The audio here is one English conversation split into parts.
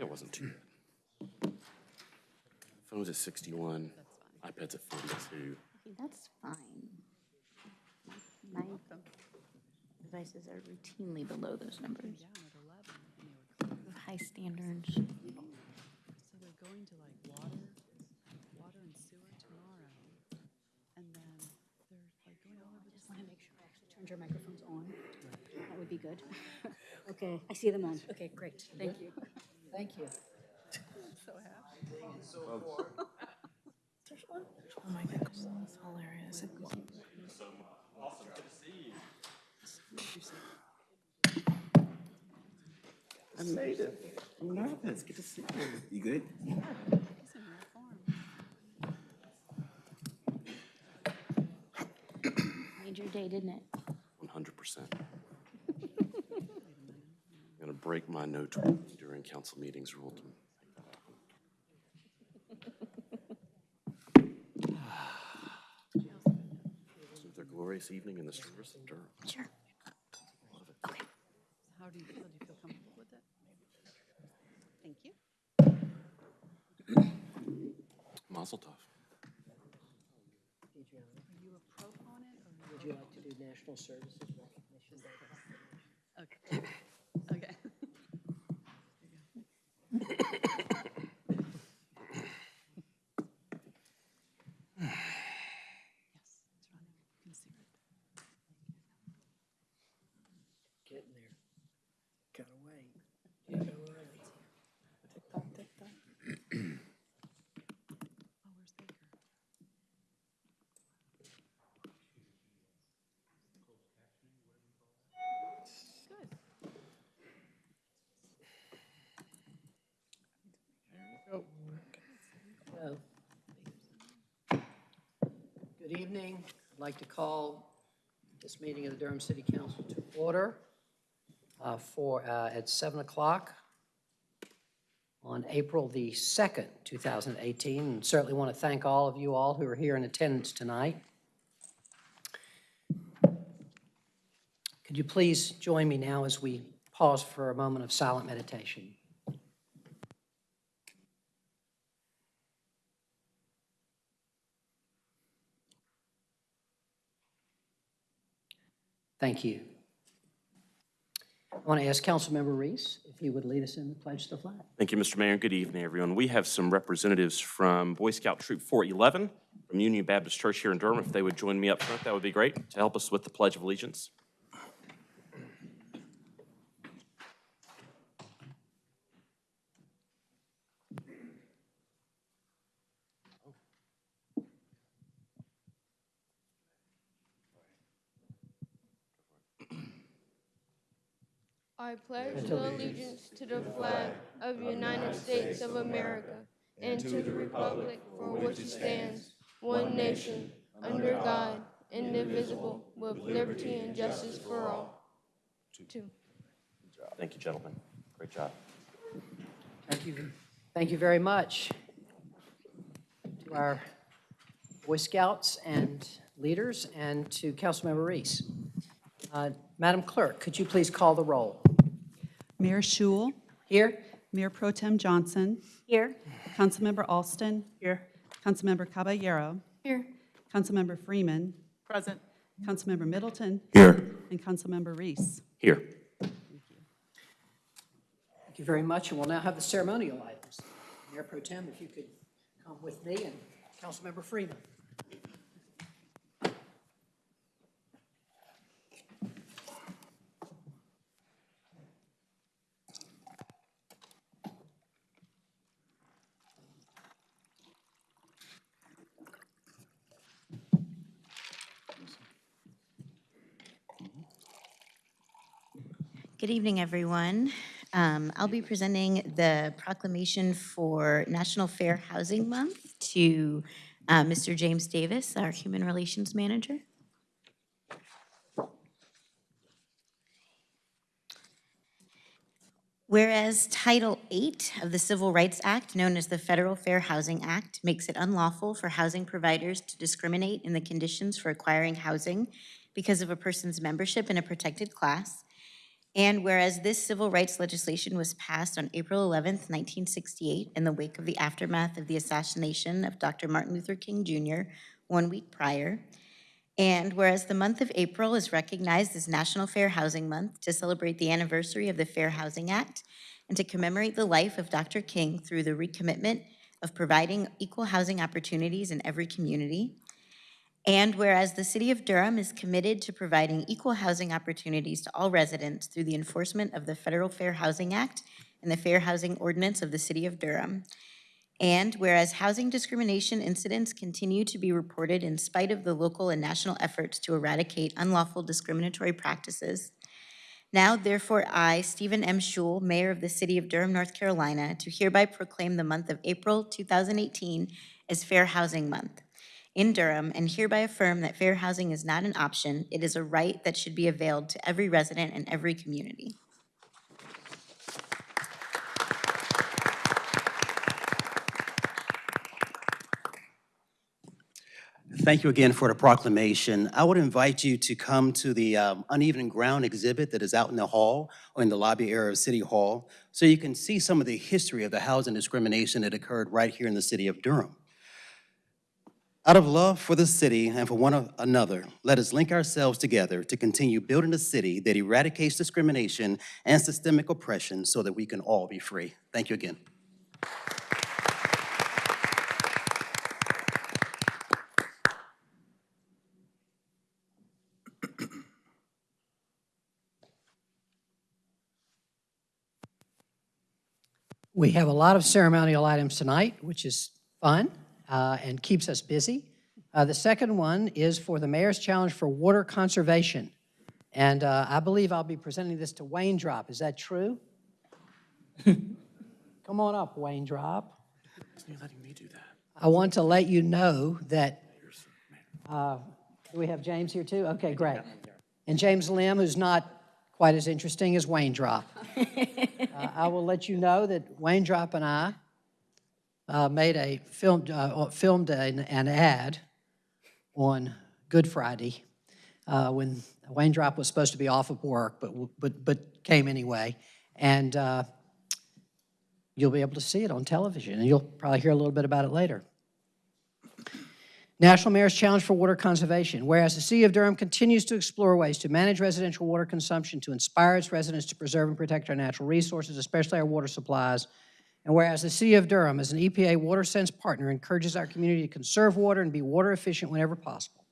Yeah, it wasn't too bad. Phone's at 61, iPad's at 42. Okay, That's fine. My devices are routinely below those numbers. down at 11, and they were, High standards. so they're going to like water, water and sewer tomorrow. And then they're like going all over the Just want to make sure I actually turned your microphones on. That would be good. Okay, I see them on. Okay, great. Thank you. Thank you. so happy. There's one? Oh my goodness, that's hilarious. I made it. I'm nervous. Good to see you. You good? He's in rare form. Made your day, didn't it? 100%. I'm gonna break my no talking during council meetings rule. to- With their glorious evening in the stores of Durham. Sure. Okay. How do you feel? Do you feel comfortable with it? Thank you. Mazel tov. Adriana, Are you a proponent or? would you like to do National Services Recognition Okay. Okay. Yes, it's running. You can see it. Getting there. Gotta wait. Gotta wait. Oh, where's Baker? Good. Hello. Good evening. I'd like to call this meeting of the Durham City Council to order uh, for, uh, at 7 o'clock on April the 2nd, 2018. And Certainly want to thank all of you all who are here in attendance tonight. Could you please join me now as we pause for a moment of silent meditation? Thank you. I want to ask Councilmember Reese if he would lead us in the pledge to the flag. Thank you, Mr. Mayor. Good evening, everyone. We have some representatives from Boy Scout Troop 411 from Union Baptist Church here in Durham. If they would join me up front, that would be great to help us with the Pledge of Allegiance. I pledge allegiance to the flag of the United States of America and to the republic for which it stands, one nation, under God, indivisible, with liberty and justice for all. Two. Thank you, gentlemen. Great job. Thank you, thank you very much to our Boy Scouts and leaders, and to Councilmember Reese. Uh, Madam Clerk, could you please call the roll? Mayor Schewel, Here? Mayor Pro Tem Johnson, Here. Councilmember Alston. Here. Councilmember Caballero, Here. Councilmember Freeman. Present. Councilmember Middleton, Here. and Councilmember Reese. Here. Thank you very much, and we'll now have the ceremonial items. Mayor Pro Tem, if you could come with me, and Councilmember Freeman. Good evening, everyone. Um, I'll be presenting the proclamation for National Fair Housing Month to uh, Mr. James Davis, our Human Relations Manager. Whereas Title VIII of the Civil Rights Act, known as the Federal Fair Housing Act, makes it unlawful for housing providers to discriminate in the conditions for acquiring housing because of a person's membership in a protected class, And whereas this civil rights legislation was passed on April 11th, 1968, in the wake of the aftermath of the assassination of Dr. Martin Luther King Jr. one week prior, and whereas the month of April is recognized as National Fair Housing Month to celebrate the anniversary of the Fair Housing Act and to commemorate the life of Dr. King through the recommitment of providing equal housing opportunities in every community, and whereas the City of Durham is committed to providing equal housing opportunities to all residents through the enforcement of the Federal Fair Housing Act and the Fair Housing Ordinance of the City of Durham, and whereas housing discrimination incidents continue to be reported in spite of the local and national efforts to eradicate unlawful discriminatory practices, now therefore I, Stephen M. Schewel, Mayor of the City of Durham, North Carolina, do hereby proclaim the month of April 2018 as Fair Housing Month in Durham and hereby affirm that fair housing is not an option, it is a right that should be availed to every resident in every community. Thank you again for the proclamation. I would invite you to come to the um, uneven ground exhibit that is out in the hall or in the lobby area of City Hall so you can see some of the history of the housing discrimination that occurred right here in the city of Durham. Out of love for the city and for one another, let us link ourselves together to continue building a city that eradicates discrimination and systemic oppression so that we can all be free. Thank you again. We have a lot of ceremonial items tonight, which is fun uh, and keeps us busy. Uh, The second one is for the Mayor's Challenge for Water Conservation. And uh, I believe I'll be presenting this to Wayne Drop. Is that true? Come on up, Wayne Drop. You're letting me do that. I want to let you know that, uh, do we have James here too? Okay, great. And James Lim, who's not quite as interesting as Wayne Drop. Uh, I will let you know that Wayne Drop and I uh, made a, filmed, uh, filmed an an ad on Good Friday uh, when Wayne Drop was supposed to be off of work, but, but, but came anyway. And uh, you'll be able to see it on television, and you'll probably hear a little bit about it later. National Mayor's Challenge for Water Conservation. Whereas the City of Durham continues to explore ways to manage residential water consumption to inspire its residents to preserve and protect our natural resources, especially our water supplies. And whereas the City of Durham, as an EPA Water Sense partner, encourages our community to conserve water and be water efficient whenever possible.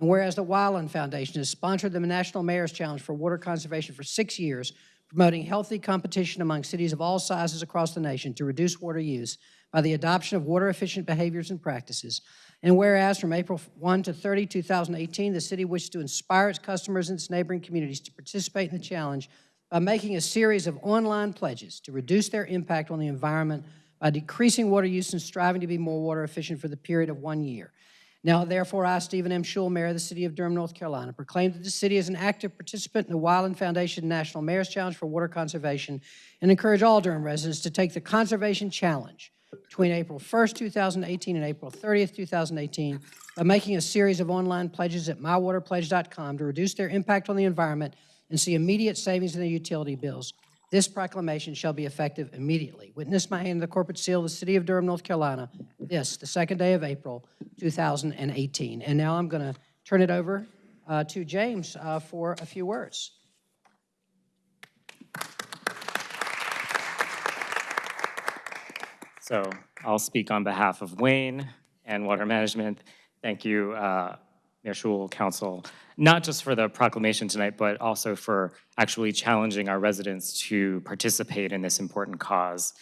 And whereas the Wyland Foundation has sponsored the National Mayor's Challenge for Water Conservation for six years, promoting healthy competition among cities of all sizes across the nation to reduce water use by the adoption of water-efficient behaviors and practices. And whereas from April 1 to 30, 2018, the city wishes to inspire its customers and its neighboring communities to participate in the challenge by making a series of online pledges to reduce their impact on the environment by decreasing water use and striving to be more water efficient for the period of one year. Now, therefore, I, Stephen M. Schewel, Mayor of the City of Durham, North Carolina, proclaim that the city is an active participant in the Wyland Foundation National Mayor's Challenge for Water Conservation and encourage all Durham residents to take the Conservation Challenge between April 1st, 2018 and April 30th, 2018 by making a series of online pledges at mywaterpledge.com to reduce their impact on the environment and see immediate savings in their utility bills. This proclamation shall be effective immediately. Witness my hand the corporate seal of the City of Durham, North Carolina, this, the second day of April, 2018. And now I'm going to turn it over uh, to James uh, for a few words. So I'll speak on behalf of Wayne and Water Management. Thank you, uh, Mayor Schewel, Council, not just for the proclamation tonight, but also for actually challenging our residents to participate in this important cause.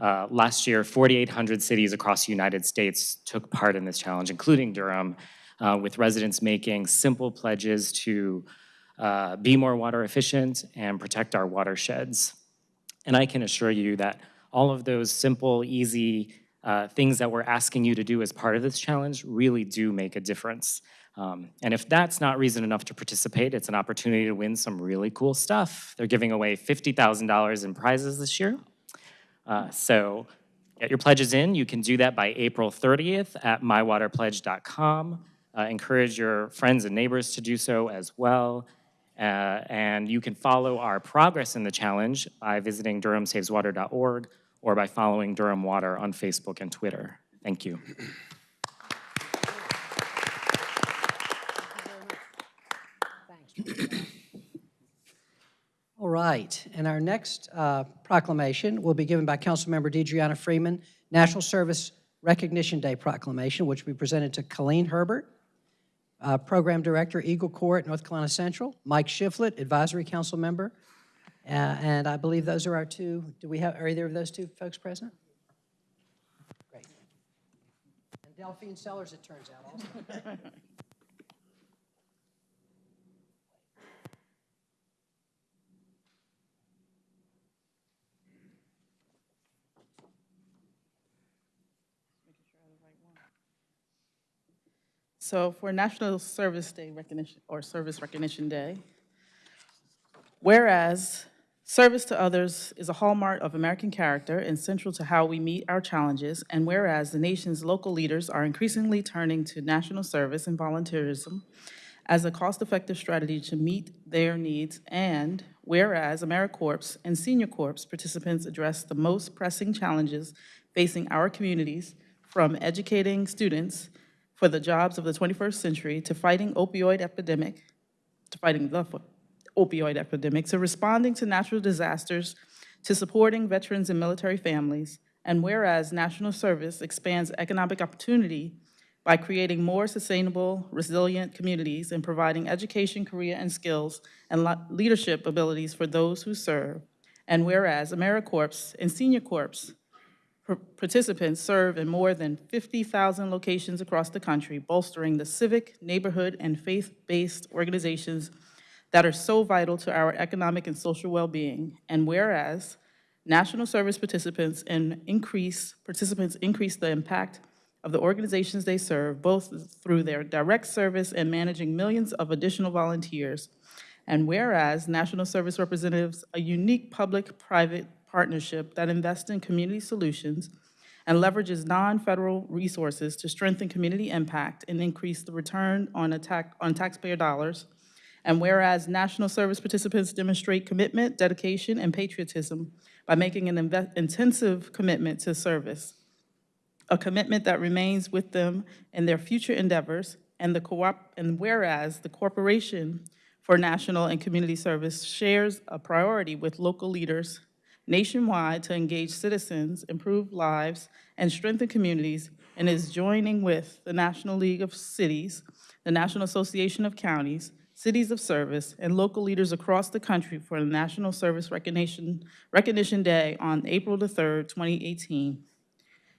Uh, Last year, 4,800 cities across the United States took part in this challenge, including Durham, uh, with residents making simple pledges to uh, be more water efficient and protect our watersheds. And I can assure you that all of those simple, easy uh, things that we're asking you to do as part of this challenge really do make a difference. Um, and if that's not reason enough to participate, it's an opportunity to win some really cool stuff. They're giving away $50,000 in prizes this year. Uh, so get your pledges in. You can do that by April 30th at mywaterpledge.com. Uh, encourage your friends and neighbors to do so as well. Uh, And you can follow our progress in the challenge by visiting durhamsaveswater.org or by following Durham Water on Facebook and Twitter. Thank you. Right, and our next uh, proclamation will be given by Councilmember DeDreana Freeman, National Service Recognition Day proclamation, which will be presented to Colleen Herbert, uh, Program Director, Eagle Court, North Carolina Central, Mike Shiflett, Advisory Council Member, uh, and I believe those are our two, do we have, are either of those two folks present? Great. And Delphine Sellers, it turns out, also. So for National Service Day recognition, or Service Recognition Day, whereas service to others is a hallmark of American character and central to how we meet our challenges, and whereas the nation's local leaders are increasingly turning to national service and volunteerism as a cost-effective strategy to meet their needs, and whereas AmeriCorps and Senior Corps participants address the most pressing challenges facing our communities, from educating students for the jobs of the 21st century to fighting opioid epidemic, to fighting the opioid epidemic, to responding to natural disasters, to supporting veterans and military families, and whereas national service expands economic opportunity by creating more sustainable, resilient communities and providing education, career, and skills and leadership abilities for those who serve, and whereas AmeriCorps and Senior Corps participants serve in more than 50,000 locations across the country, bolstering the civic, neighborhood, and faith-based organizations that are so vital to our economic and social well-being. And whereas national service participants and increase, participants increase the impact of the organizations they serve, both through their direct service and managing millions of additional volunteers. And whereas National Service representatives a unique public-private partnership that invests in community solutions and leverages non-federal resources to strengthen community impact and increase the return on attack, on taxpayer dollars. And whereas national service participants demonstrate commitment, dedication, and patriotism by making an intensive commitment to service, a commitment that remains with them in their future endeavors, and the co-op, and whereas the Corporation for National and Community Service shares a priority with local leaders nationwide to engage citizens, improve lives, and strengthen communities, and is joining with the National League of Cities, the National Association of Counties, Cities of Service, and local leaders across the country for the National Service Recognition, Recognition Day on April the 3rd, 2018.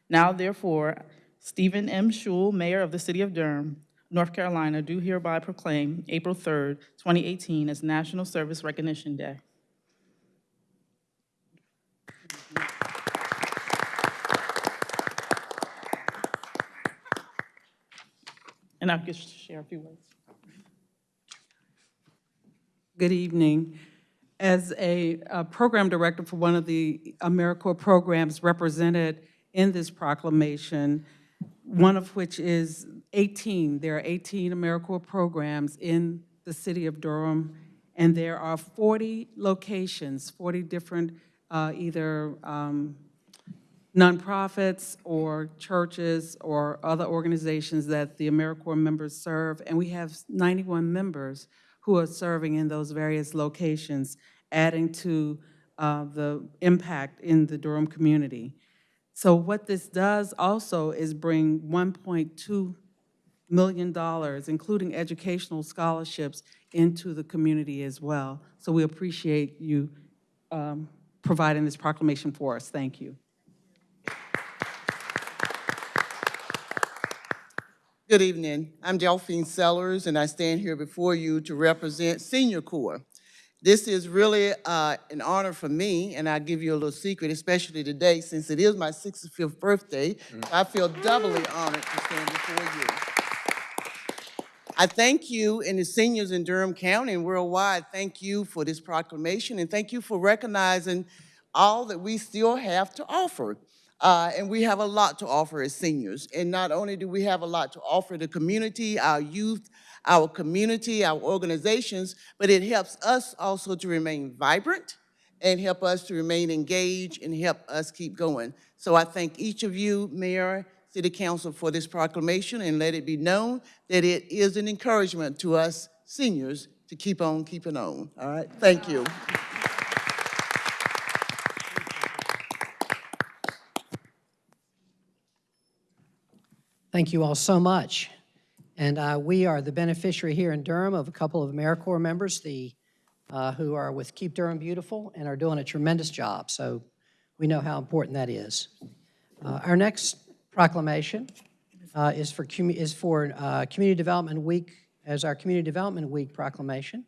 Now therefore, Stephen M. Schewel, Mayor of the City of Durham, North Carolina, do hereby proclaim April 3rd, 2018 as National Service Recognition Day. And I'll just share a few words. Good evening. As a uh, program director for one of the AmeriCorps programs represented in this proclamation, one of which is 18, there are 18 AmeriCorps programs in the city of Durham, and there are 40 locations, 40 different uh, either um, nonprofits or churches or other organizations that the AmeriCorps members serve, and we have 91 members who are serving in those various locations, adding to uh, the impact in the Durham community. So what this does also is bring $1.2 million, including educational scholarships, into the community as well. So we appreciate you um, providing this proclamation for us. Thank you. Good evening. I'm Delphine Sellers, and I stand here before you to represent Senior Corps. This is really uh, an honor for me, and I'll give you a little secret, especially today, since it is my 65th birthday. I feel doubly honored to stand before you. I thank you and the seniors in Durham County and worldwide, thank you for this proclamation, and thank you for recognizing all that we still have to offer. Uh, And we have a lot to offer as seniors. And not only do we have a lot to offer the community, our youth, our community, our organizations, but it helps us also to remain vibrant and help us to remain engaged and help us keep going. So I thank each of you, Mayor, City Council, for this proclamation, and let it be known that it is an encouragement to us seniors to keep on keeping on. All right, thank you. Thank you all so much. And uh, we are the beneficiary here in Durham of a couple of AmeriCorps members, the, uh, who are with Keep Durham Beautiful and are doing a tremendous job. So we know how important that is. Uh, Our next proclamation uh, is for, is for uh, Community Development Week, as our Community Development Week proclamation.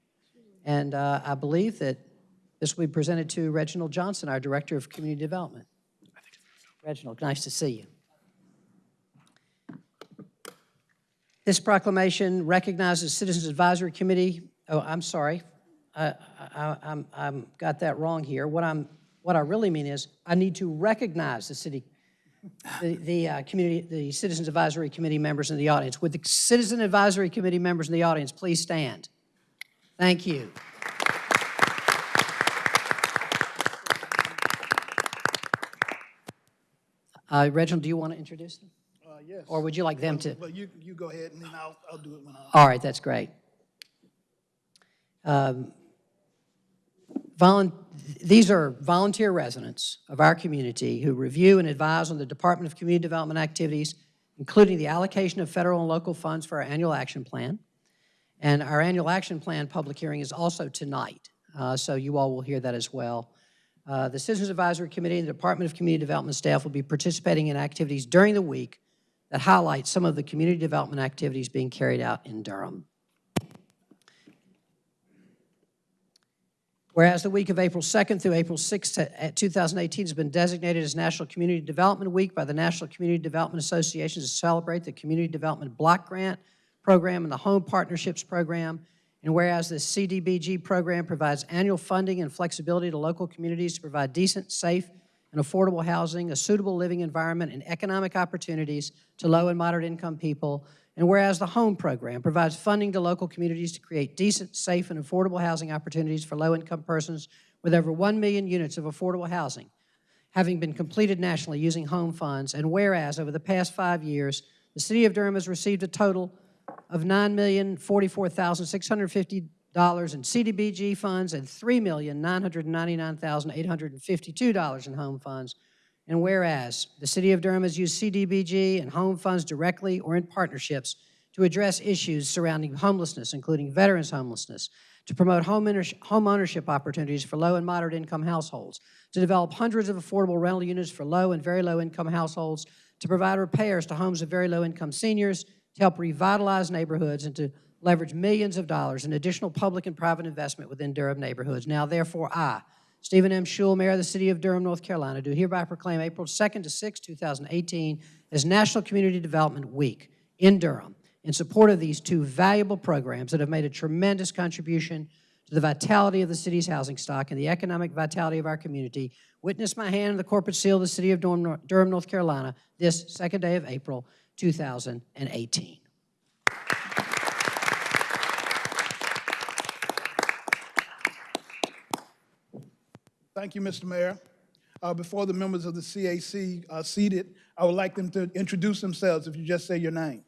And uh, I believe that this will be presented to Reginald Johnson, our Director of Community Development. Reginald, nice to see you. This proclamation recognizes Citizens Advisory Committee, oh, I'm sorry, I, I, I'm, I'm, got that wrong here. What I'm, what I really mean is, I need to recognize the city, the, the, uh, community, the Citizens Advisory Committee members in the audience. Would the Citizen Advisory Committee members in the audience please stand? Thank you. Uh, Reginald, do you want to introduce them? Uh, yes. Or would you like them to? Well, you, you go ahead and then I'll, I'll do it when I. All right, that's great. Um, These are volunteer residents of our community who review and advise on the Department of Community Development activities, including the allocation of federal and local funds for our annual action plan. And our annual action plan public hearing is also tonight, uh, so you all will hear that as well. Uh, The Citizens Advisory Committee and the Department of Community Development staff will be participating in activities during the week that highlight some of the community development activities being carried out in Durham. Whereas the week of April 2nd through April 6th, uh, 2018 has been designated as National Community Development Week by the National Community Development Association to celebrate the Community Development Block Grant Program and the Home Partnerships Program. And whereas the CDBG program provides annual funding and flexibility to local communities to provide decent, safe, and affordable housing, a suitable living environment, and economic opportunities to low and moderate income people. And whereas the HOME program provides funding to local communities to create decent, safe, and affordable housing opportunities for low-income persons with over 1 million units of affordable housing, having been completed nationally using home funds. And whereas over the past five years, the city of Durham has received a total of $9,044,650 in CDBG funds and $3,999,852 in home funds. And whereas the city of Durham has used CDBG and home funds directly or in partnerships to address issues surrounding homelessness, including veterans homelessness, to promote home ownership opportunities for low and moderate income households, to develop hundreds of affordable rental units for low and very low income households, to provide repairs to homes of very low income seniors, to help revitalize neighborhoods, and to leverage millions of dollars in additional public and private investment within Durham neighborhoods. Now, therefore, I, Stephen M. Schewel, Mayor of the City of Durham, North Carolina, do hereby proclaim April 2nd to 6th, 2018 as National Community Development Week in Durham in support of these two valuable programs that have made a tremendous contribution to the vitality of the city's housing stock and the economic vitality of our community. Witness my hand in the corporate seal of the City of Durham, North Carolina, this second day of April 2018. Thank you, Mr. Mayor. Uh, Before the members of the CAC are seated, I would like them to introduce themselves if you just say your name.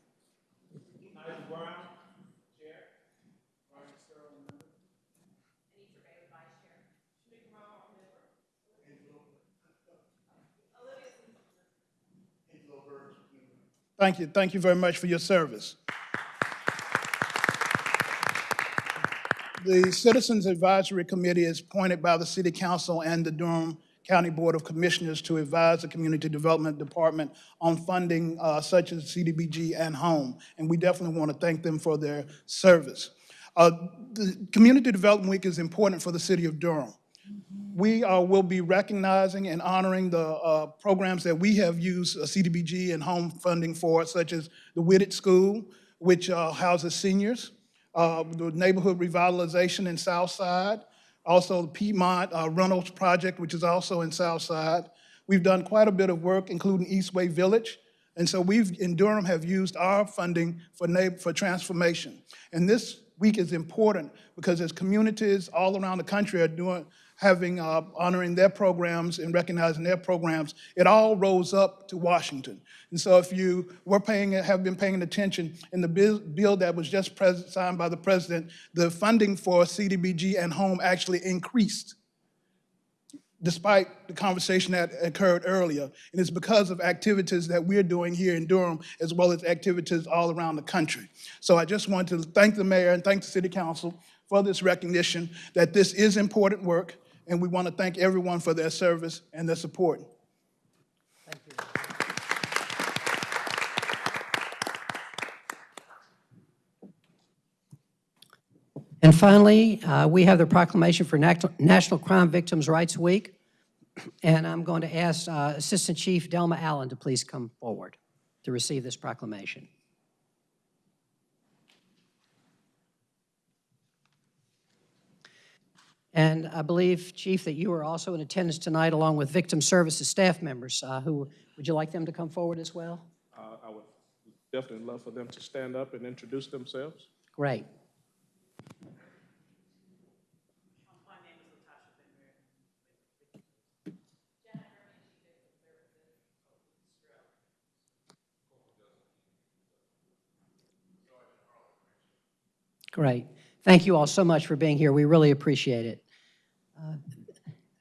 Thank you. Thank you very much for your service. The Citizens Advisory Committee is appointed by the City Council and the Durham County Board of Commissioners to advise the Community Development Department on funding uh, such as CDBG and HOME, and we definitely want to thank them for their service. Uh, The Community Development Week is important for the city of Durham. We uh, will be recognizing and honoring the uh, programs that we have used uh, CDBG and home funding for, such as the Whitted School, which uh, houses seniors, uh, the neighborhood revitalization in Southside, also the Piedmont uh, Reynolds Project, which is also in Southside. We've done quite a bit of work, including Eastway Village. And so we've, in Durham, have used our funding for for transformation. And this week is important because as communities all around the country are doing, having, uh, honoring their programs and recognizing their programs, it all rolls up to Washington. And so if you were paying, have been paying attention, in the bill, bill that was just signed by the president, the funding for CDBG and home actually increased despite the conversation that occurred earlier. And it's because of activities that we're doing here in Durham, as well as activities all around the country. So I just want to thank the mayor and thank the city council for this recognition that this is important work, and we want to thank everyone for their service and their support. Thank you. And finally, uh, we have the proclamation for Nac- National Crime Victims' Rights Week. And I'm going to ask uh, Assistant Chief Delma Allen to please come forward to receive this proclamation. And I believe, Chief, that you are also in attendance tonight along with Victim Services staff members. uh, Who, would you like them to come forward as well? Uh, I would definitely love for them to stand up and introduce themselves. Great. Great. Thank you all so much for being here. We really appreciate it. Uh,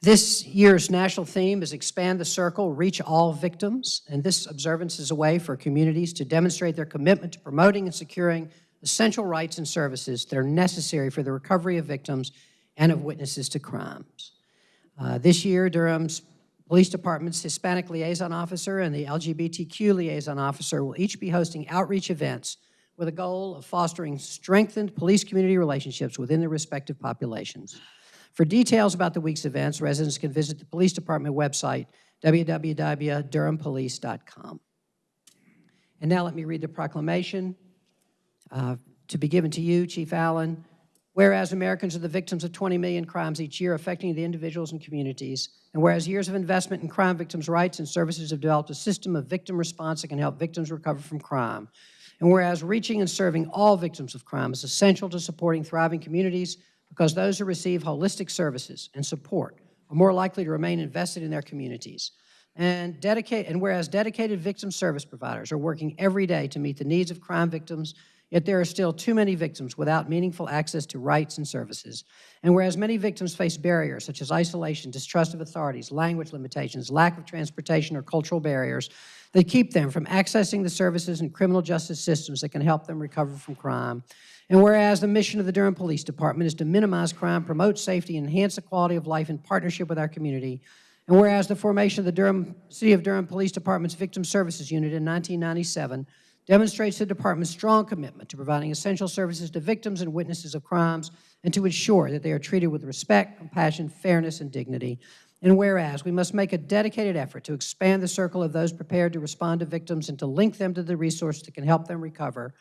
This year's national theme is Expand the Circle, Reach All Victims, and this observance is a way for communities to demonstrate their commitment to promoting and securing essential rights and services that are necessary for the recovery of victims and of witnesses to crimes. Uh, This year, Durham's Police Department's Hispanic Liaison Officer and the LGBTQ Liaison Officer will each be hosting outreach events with a goal of fostering strengthened police-community relationships within their respective populations. For details about the week's events, residents can visit the Police Department website, www.durhampolice.com. And now let me read the proclamation uh, to be given to you, Chief Allen. Whereas Americans are the victims of 20 million crimes each year affecting the individuals and communities, and whereas years of investment in crime victims' rights and services have developed a system of victim response that can help victims recover from crime, and whereas reaching and serving all victims of crime is essential to supporting thriving communities because those who receive holistic services and support are more likely to remain invested in their communities. And dedicate, and whereas dedicated victim service providers are working every day to meet the needs of crime victims, yet there are still too many victims without meaningful access to rights and services. And whereas many victims face barriers such as isolation, distrust of authorities, language limitations, lack of transportation, or cultural barriers that keep them from accessing the services and criminal justice systems that can help them recover from crime. And whereas the mission of the Durham Police Department is to minimize crime, promote safety, and enhance the quality of life in partnership with our community, and whereas the formation of the Durham, City of Durham Police Department's Victim Services Unit in 1997 demonstrates the department's strong commitment to providing essential services to victims and witnesses of crimes and to ensure that they are treated with respect, compassion, fairness, and dignity. And whereas we must make a dedicated effort to expand the circle of those prepared to respond to victims and to link them to the resources that can help them recover,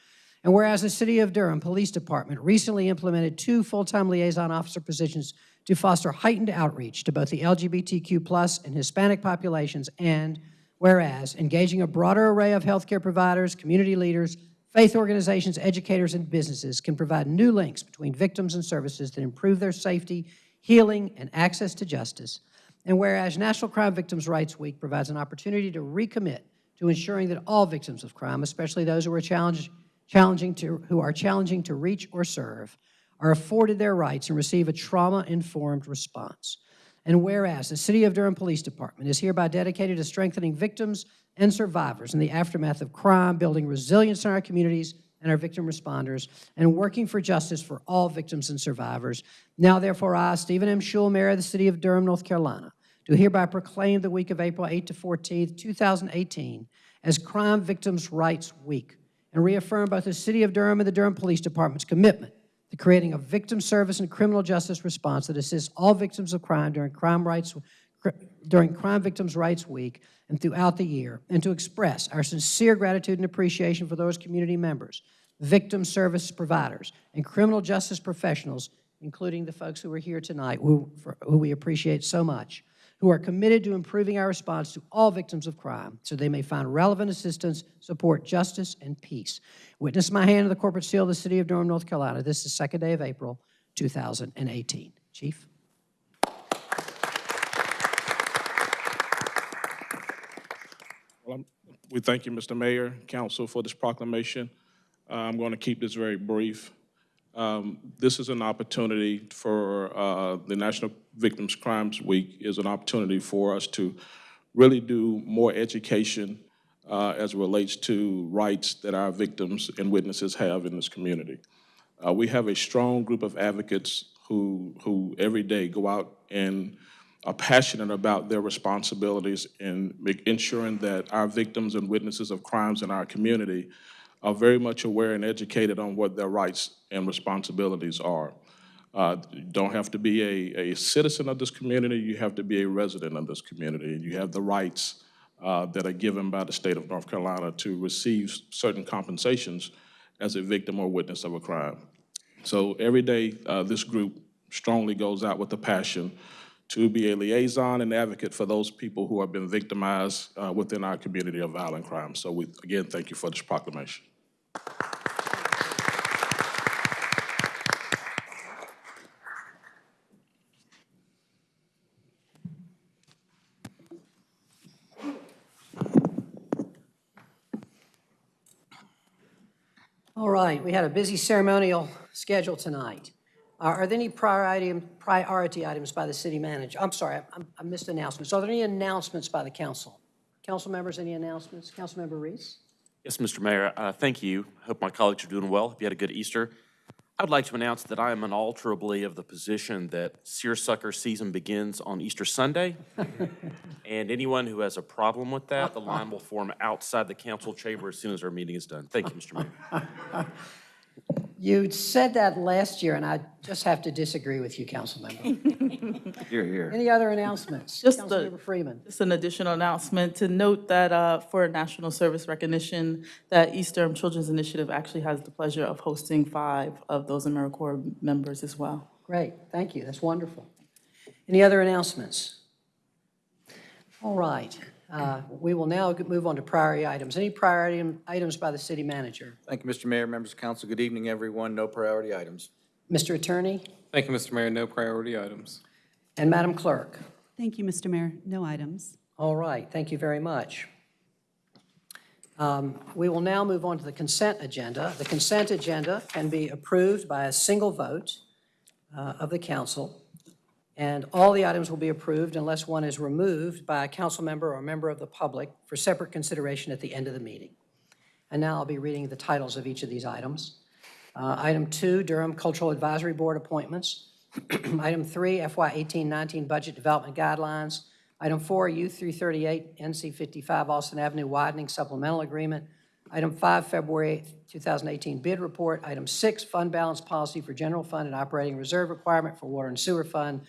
and whereas the City of Durham Police Department recently implemented two full-time liaison officer positions to foster heightened outreach to both the LGBTQ plus and Hispanic populations, and whereas engaging a broader array of healthcare providers, community leaders, faith organizations, educators, and businesses can provide new links between victims and services that improve their safety, healing, and access to justice. And whereas National Crime Victims' Rights Week provides an opportunity to recommit to ensuring that all victims of crime, especially those who are challenged challenging to, who are challenging to reach or serve, are afforded their rights and receive a trauma-informed response. And whereas the City of Durham Police Department is hereby dedicated to strengthening victims and survivors in the aftermath of crime, building resilience in our communities and our victim responders, and working for justice for all victims and survivors. Now therefore I, Stephen M. Schewel, Mayor of the City of Durham, North Carolina, do hereby proclaim the week of April 8 to 14, 2018 as Crime Victims' Rights Week and reaffirm both the City of Durham and the Durham Police Department's commitment to creating a victim service and criminal justice response that assists all victims of crime during Crime Rights during Crime Victims' Rights Week and throughout the year, and to express our sincere gratitude and appreciation for those community members, victim service providers, and criminal justice professionals, including the folks who are here tonight, who, for, who we appreciate so much, who are committed to improving our response to all victims of crime so they may find relevant assistance, support justice, and peace. Witness my hand of the corporate seal of the City of Durham, North Carolina. This is the second day of April, 2018. Chief? Well, We thank you, Mr. Mayor, Council, for this proclamation. Uh, I'm going to keep this very brief. Um, This is an opportunity for, uh, the National Victims Crimes Week is an opportunity for us to really do more education uh, as relates to rights that our victims and witnesses have in this community. Uh, We have a strong group of advocates who, who every day go out and are passionate about their responsibilities in ensuring that our victims and witnesses of crimes in our community are very much aware and educated on what their rights and responsibilities are. Uh, You don't have to be a, a citizen of this community, you have to be a resident of this community, and you have the rights uh, that are given by the state of North Carolina to receive certain compensations as a victim or witness of a crime. So every day, uh, this group strongly goes out with a passion to be a liaison and advocate for those people who have been victimized uh, within our community of violent crime. So we, again, thank you for this proclamation. All right, we had a busy ceremonial schedule tonight. Are are there any priority, priority items by the city manager? I'm sorry, I- I missed announcements. Are there any announcements by the council? Council members, any announcements? Councilmember Reese? Yes, Mr. Mayor, uh, thank you. I hope my colleagues are doing well. Hope you had a good Easter. I would like to announce that I am unalterably of the position that seersucker season begins on Easter Sunday. And anyone who has a problem with that, the line will form outside the council chamber as soon as our meeting is done. Thank you, Mr. Mayor. You said that last year, and I just have to disagree with you, Councilmember. Here, here. Any other announcements? Just the- Councilmember Freeman? Just an additional announcement to note that uh, for National Service Recognition, that East Durham Children's Initiative actually has the pleasure of hosting five of those AmeriCorps members as well. Great, thank you, that's wonderful. Any other announcements? All right, uh, we will now move on to priority items. Any priority items by the city manager? Thank you, Mr. Mayor, members of council. Good evening, everyone. No priority items. Mr. Attorney Thank you, Mr. Mayor. No priority items. and Madam Clerk? Thank you, Mr. Mayor. No items. All right, thank you very much. Um, We will now move on to the consent agenda. The consent agenda can be approved by a single vote uh, of the council, and all the items will be approved unless one is removed by a council member or a member of the public for separate consideration at the end of the meeting. And now I'll be reading the titles of each of these items. Uh, Item two, Durham Cultural Advisory Board appointments. Item three, FY 1819 Budget Development Guidelines. Item four, U 338 NC 55 Alston Avenue Widening Supplemental Agreement. Item five, February 2018 Bid Report. Item six, Fund Balance Policy for General Fund and Operating Reserve Requirement for Water and Sewer Fund.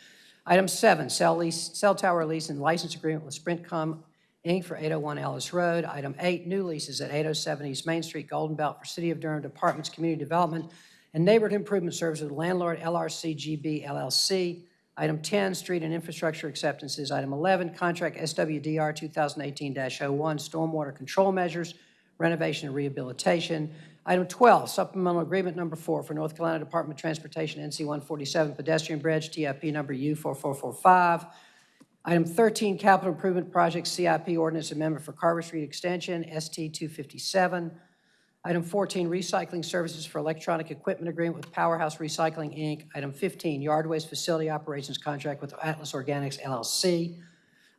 Item seven, Cell lease, cell tower lease and license agreement with Sprintcom Inc. for 801 Ellis Road. Item eight, new leases at 807 East Main Street, Golden Belt for City of Durham Departments, Community Development, and Neighborhood Improvement Services with landlord LRC GB LLC. Item 10, street and infrastructure acceptances. Item 11, contract SWDR 2018-01, stormwater control measures, renovation and rehabilitation. Item 12, supplemental agreement number four for North Carolina Department of Transportation NC 147 pedestrian bridge, TIP number U4445. Item 13, capital improvement project CIP ordinance amendment for Carver Street Extension, ST 257. Item 14, recycling services for electronic equipment agreement with Powerhouse Recycling, Inc. Item 15, yard waste facility operations contract with Atlas Organics LLC.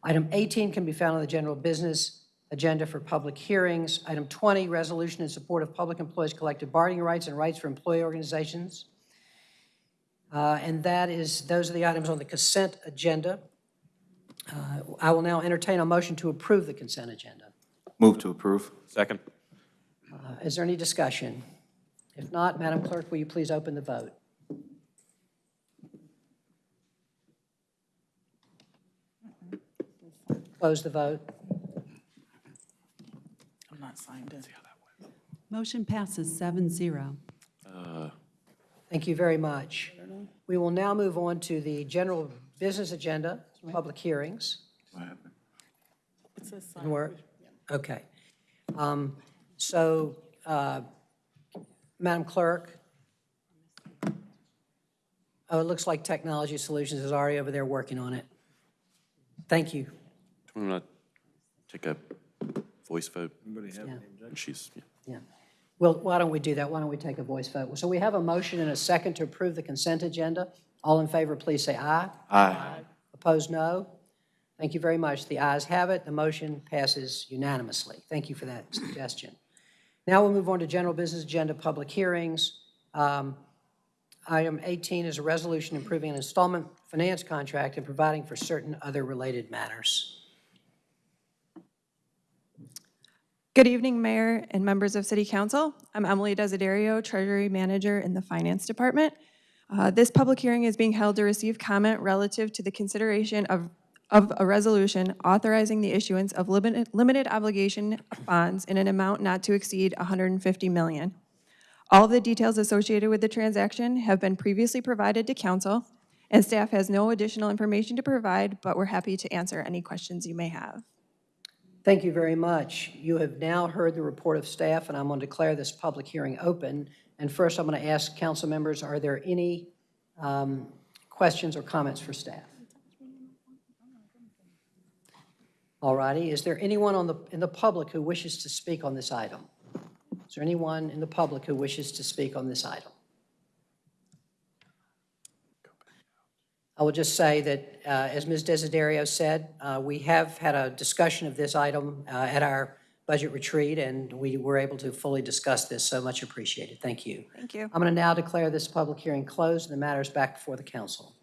Item 18 can be found on the general business agenda for public hearings. Item 20, resolution in support of public employees' collective bargaining rights and rights for employee organizations. Uh, And that is, those are the items on the consent agenda. Uh, I will now entertain a motion to approve the consent agenda. Move to approve. Second. Uh, Is there any discussion? If not, Madam Clerk, will you please open the vote? Close the vote. I'm not signed in. Motion passes seven zero. Thank you very much. We will now move on to the general business agenda public hearings. Didn't work? Okay. Um, So, uh, Madam Clerk, oh, it looks like Technology Solutions is already over there working on it. Thank you. Do we want to take a voice vote? Yeah. And she's, yeah. Yeah. Well, why don't we do that? Why don't we take a voice vote? So we have a motion and a second to approve the consent agenda. All in favor, please say aye. Aye. Opposed, no. Thank you very much. The ayes have it. The motion passes unanimously. Thank you for that suggestion. Now we'll move on to general business agenda, public hearings. Um, Item 18 is a resolution improving an installment finance contract and providing for certain other related matters. Good evening, Mayor and members of City Council. I'm Emily Desiderio, Treasury Manager in the Finance Department. Uh, This public hearing is being held to receive comment relative to the consideration of, of a resolution authorizing the issuance of limited, limited obligation bonds in an amount not to exceed 150 million. All of the details associated with the transaction have been previously provided to council, and staff has no additional information to provide, but we're happy to answer any questions you may have. Thank you very much. You have now heard the report of staff, and I'm going to declare this public hearing open. And first, I'm going to ask council members, are there any um, questions or comments for staff? All righty. Is there anyone on the, in the public who wishes to speak on this item? Is there anyone in the public who wishes to speak on this item? I will just say that, uh, as Ms. Desiderio said, uh, we have had a discussion of this item uh, at our budget retreat, and we were able to fully discuss this, so much appreciated. Thank you. Thank you. I'm going to now declare this public hearing closed, and the matter is back before the council.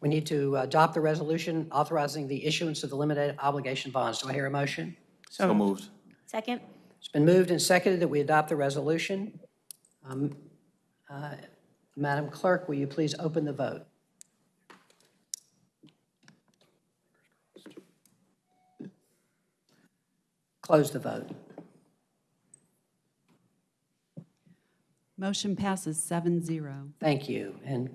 We need to adopt the resolution authorizing the issuance of the limited obligation bonds. Do I hear a motion? So moved. Second? It's been moved and seconded that we adopt the resolution. Um, uh, Madam Clerk, will you please open the vote? Close the vote. Motion passes seven zero. Thank you, and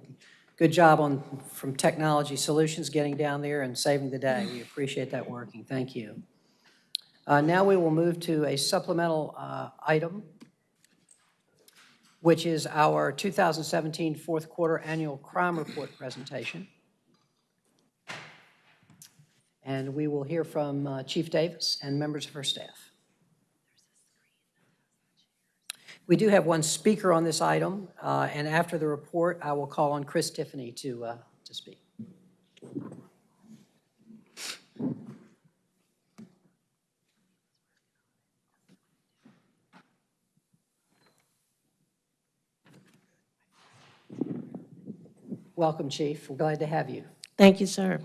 good job on, from Technology Solutions, getting down there and saving the day. We appreciate that working. Thank you. Uh, Now we will move to a supplemental uh, item, which is our 2017 fourth quarter annual crime report presentation. And we will hear from uh, Chief Davis and members of her staff. We do have one speaker on this item, uh, and after the report, I will call on Chris Tiffany to, uh, to speak. Welcome, Chief. We're glad to have you. Thank you, sir.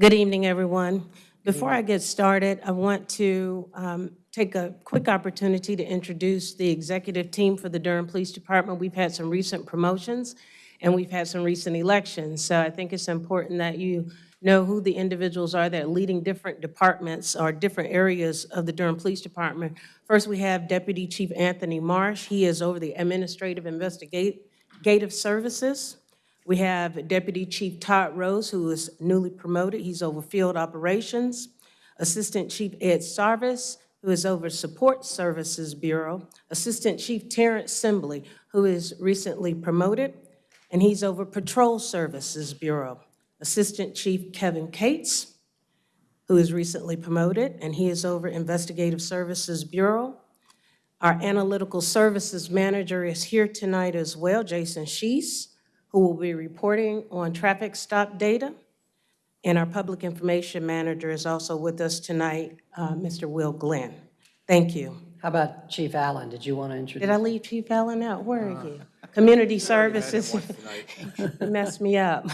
Good evening, everyone. Before I get started, I want to um, take a quick opportunity to introduce the executive team for the Durham Police Department. We've had some recent promotions, and we've had some recent elections. So I think it's important that you know who the individuals are that are leading different departments or different areas of the Durham Police Department. First, we have Deputy Chief Anthony Marsh. He is over the Administrative Investigative Services. We have Deputy Chief Todd Rose, who is newly promoted. He's over Field Operations. Assistant Chief Ed Sarvis, who is over Support Services Bureau. Assistant Chief Terrence Simbly, who is recently promoted, and he's over Patrol Services Bureau. Assistant Chief Kevin Cates, who is recently promoted, and he is over Investigative Services Bureau. Our Analytical Services Manager is here tonight as well, Jason Schiess, who will be reporting on traffic stop data. And our Public Information Manager is also with us tonight, uh, Mr. Will Glenn. Thank you. How about Chief Allen? Did you want to introduce? Did I leave Chief Allen out? Where are you? Community Services. You Messed me up.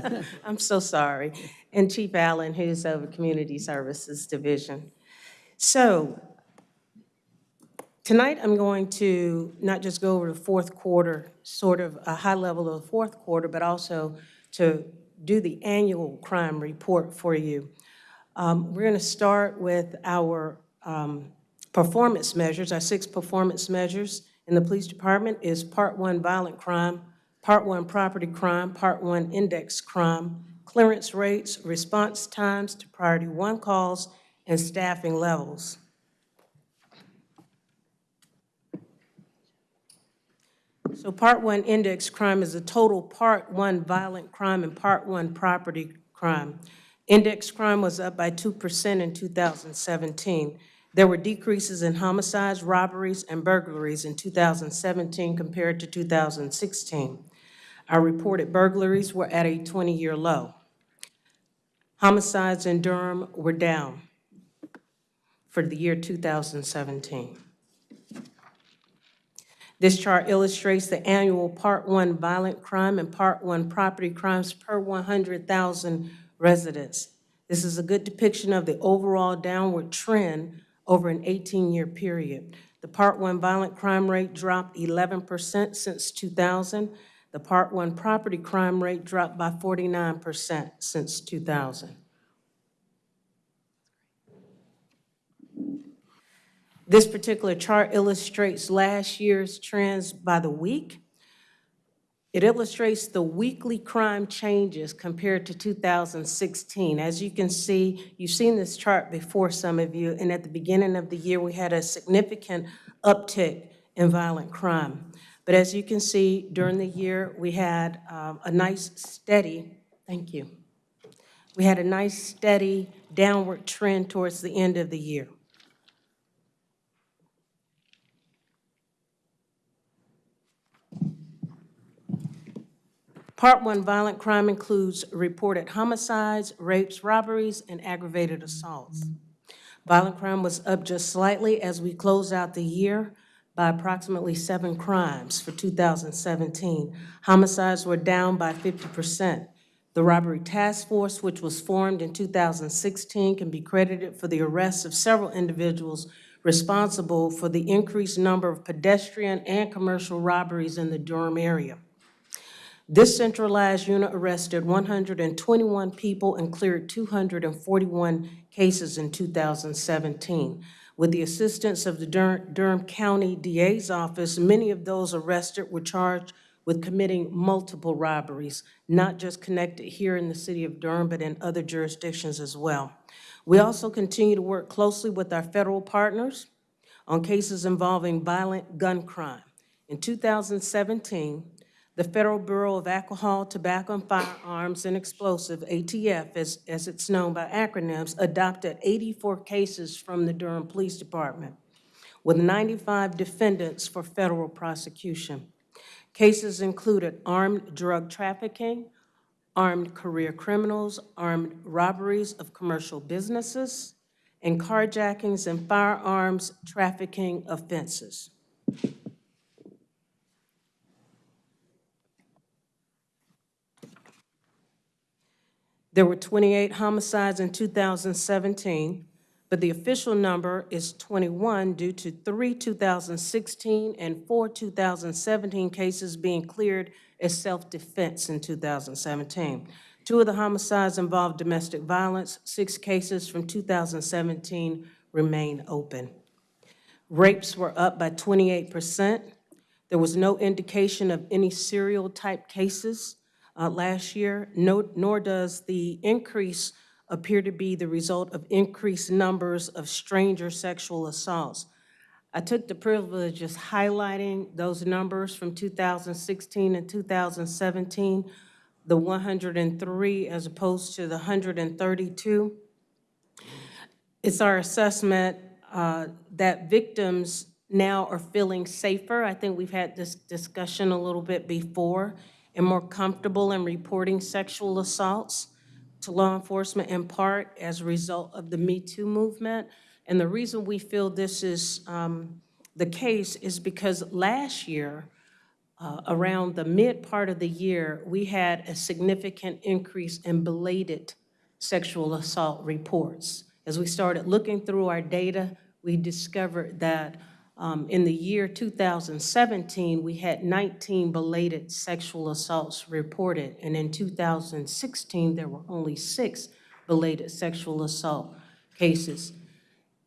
I'm so sorry. And Chief Allen, who's over Community Services Division. So tonight, I'm going to not just go over the fourth quarter, sort of a high level of the fourth quarter, but also to do the annual crime report for you. Um, We're going to start with our um, performance measures, our six performance measures in the police department is Part One violent crime, Part One property crime, Part One index crime, clearance rates, response times to priority one calls, and staffing levels. So Part 1 index crime is the total Part 1 violent crime and Part 1 property crime. Index crime was up by 2% in 2017. There were decreases in homicides, robberies, and burglaries in 2017 compared to 2016. Our reported burglaries were at a 20-year low. Homicides in Durham were down for the year 2017. This chart illustrates the annual Part 1 violent crime and Part 1 property crimes per 100,000 residents. This is a good depiction of the overall downward trend over an 18-year period. The Part 1 violent crime rate dropped 11% since 2000. The Part 1 property crime rate dropped by 49% since 2000. This particular chart illustrates last year's trends by the week. It illustrates the weekly crime changes compared to 2016. As you can see, you've seen this chart before, some of you, and at the beginning of the year, we had a significant uptick in violent crime. But as you can see, during the year, we had um, a nice steady, thank you. We had a nice steady downward trend towards the end of the year. Part one violent crime includes reported homicides, rapes, robberies, and aggravated assaults. Violent crime was up just slightly as we close out the year by approximately seven crimes for 2017. Homicides were down by 50%. The Robbery Task Force, which was formed in 2016, can be credited for the arrest of several individuals responsible for the increased number of pedestrian and commercial robberies in the Durham area. This centralized unit arrested 121 people and cleared 241 cases in 2017. With the assistance of the Dur- Durham County DA's office, many of those arrested were charged with committing multiple robberies, not just connected here in the city of Durham, but in other jurisdictions as well. We also continue to work closely with our federal partners on cases involving violent gun crime. In 2017, the Federal Bureau of Alcohol, Tobacco, and Firearms and Explosive, ATF, as, as it's known by acronyms, adopted 84 cases from the Durham Police Department, with 95 defendants for federal prosecution. Cases included armed drug trafficking, armed career criminals, armed robberies of commercial businesses, and carjackings and firearms trafficking offenses. There were 28 homicides in 2017, but the official number is 21 due to three 2016 and four 2017 cases being cleared as self-defense in 2017. Two of the homicides involved domestic violence. Six cases from 2017 remain open. Rapes were up by 28%. There was no indication of any serial-type cases uh, last year, no, nor does the increase appear to be the result of increased numbers of stranger sexual assaults. I took the privilege of highlighting those numbers from 2016 and 2017, the 103 as opposed to the 132. It's our assessment uh, that victims now are feeling safer. I think we've had this discussion a little bit before and more comfortable in reporting sexual assaults to law enforcement in part as a result of the Me Too movement. And the reason we feel this is um, the case is because last year, uh, around the mid part of the year, we had a significant increase in belated sexual assault reports. As we started looking through our data, we discovered that um, in the year 2017, we had 19 belated sexual assaults reported, and in 2016, there were only six belated sexual assault cases.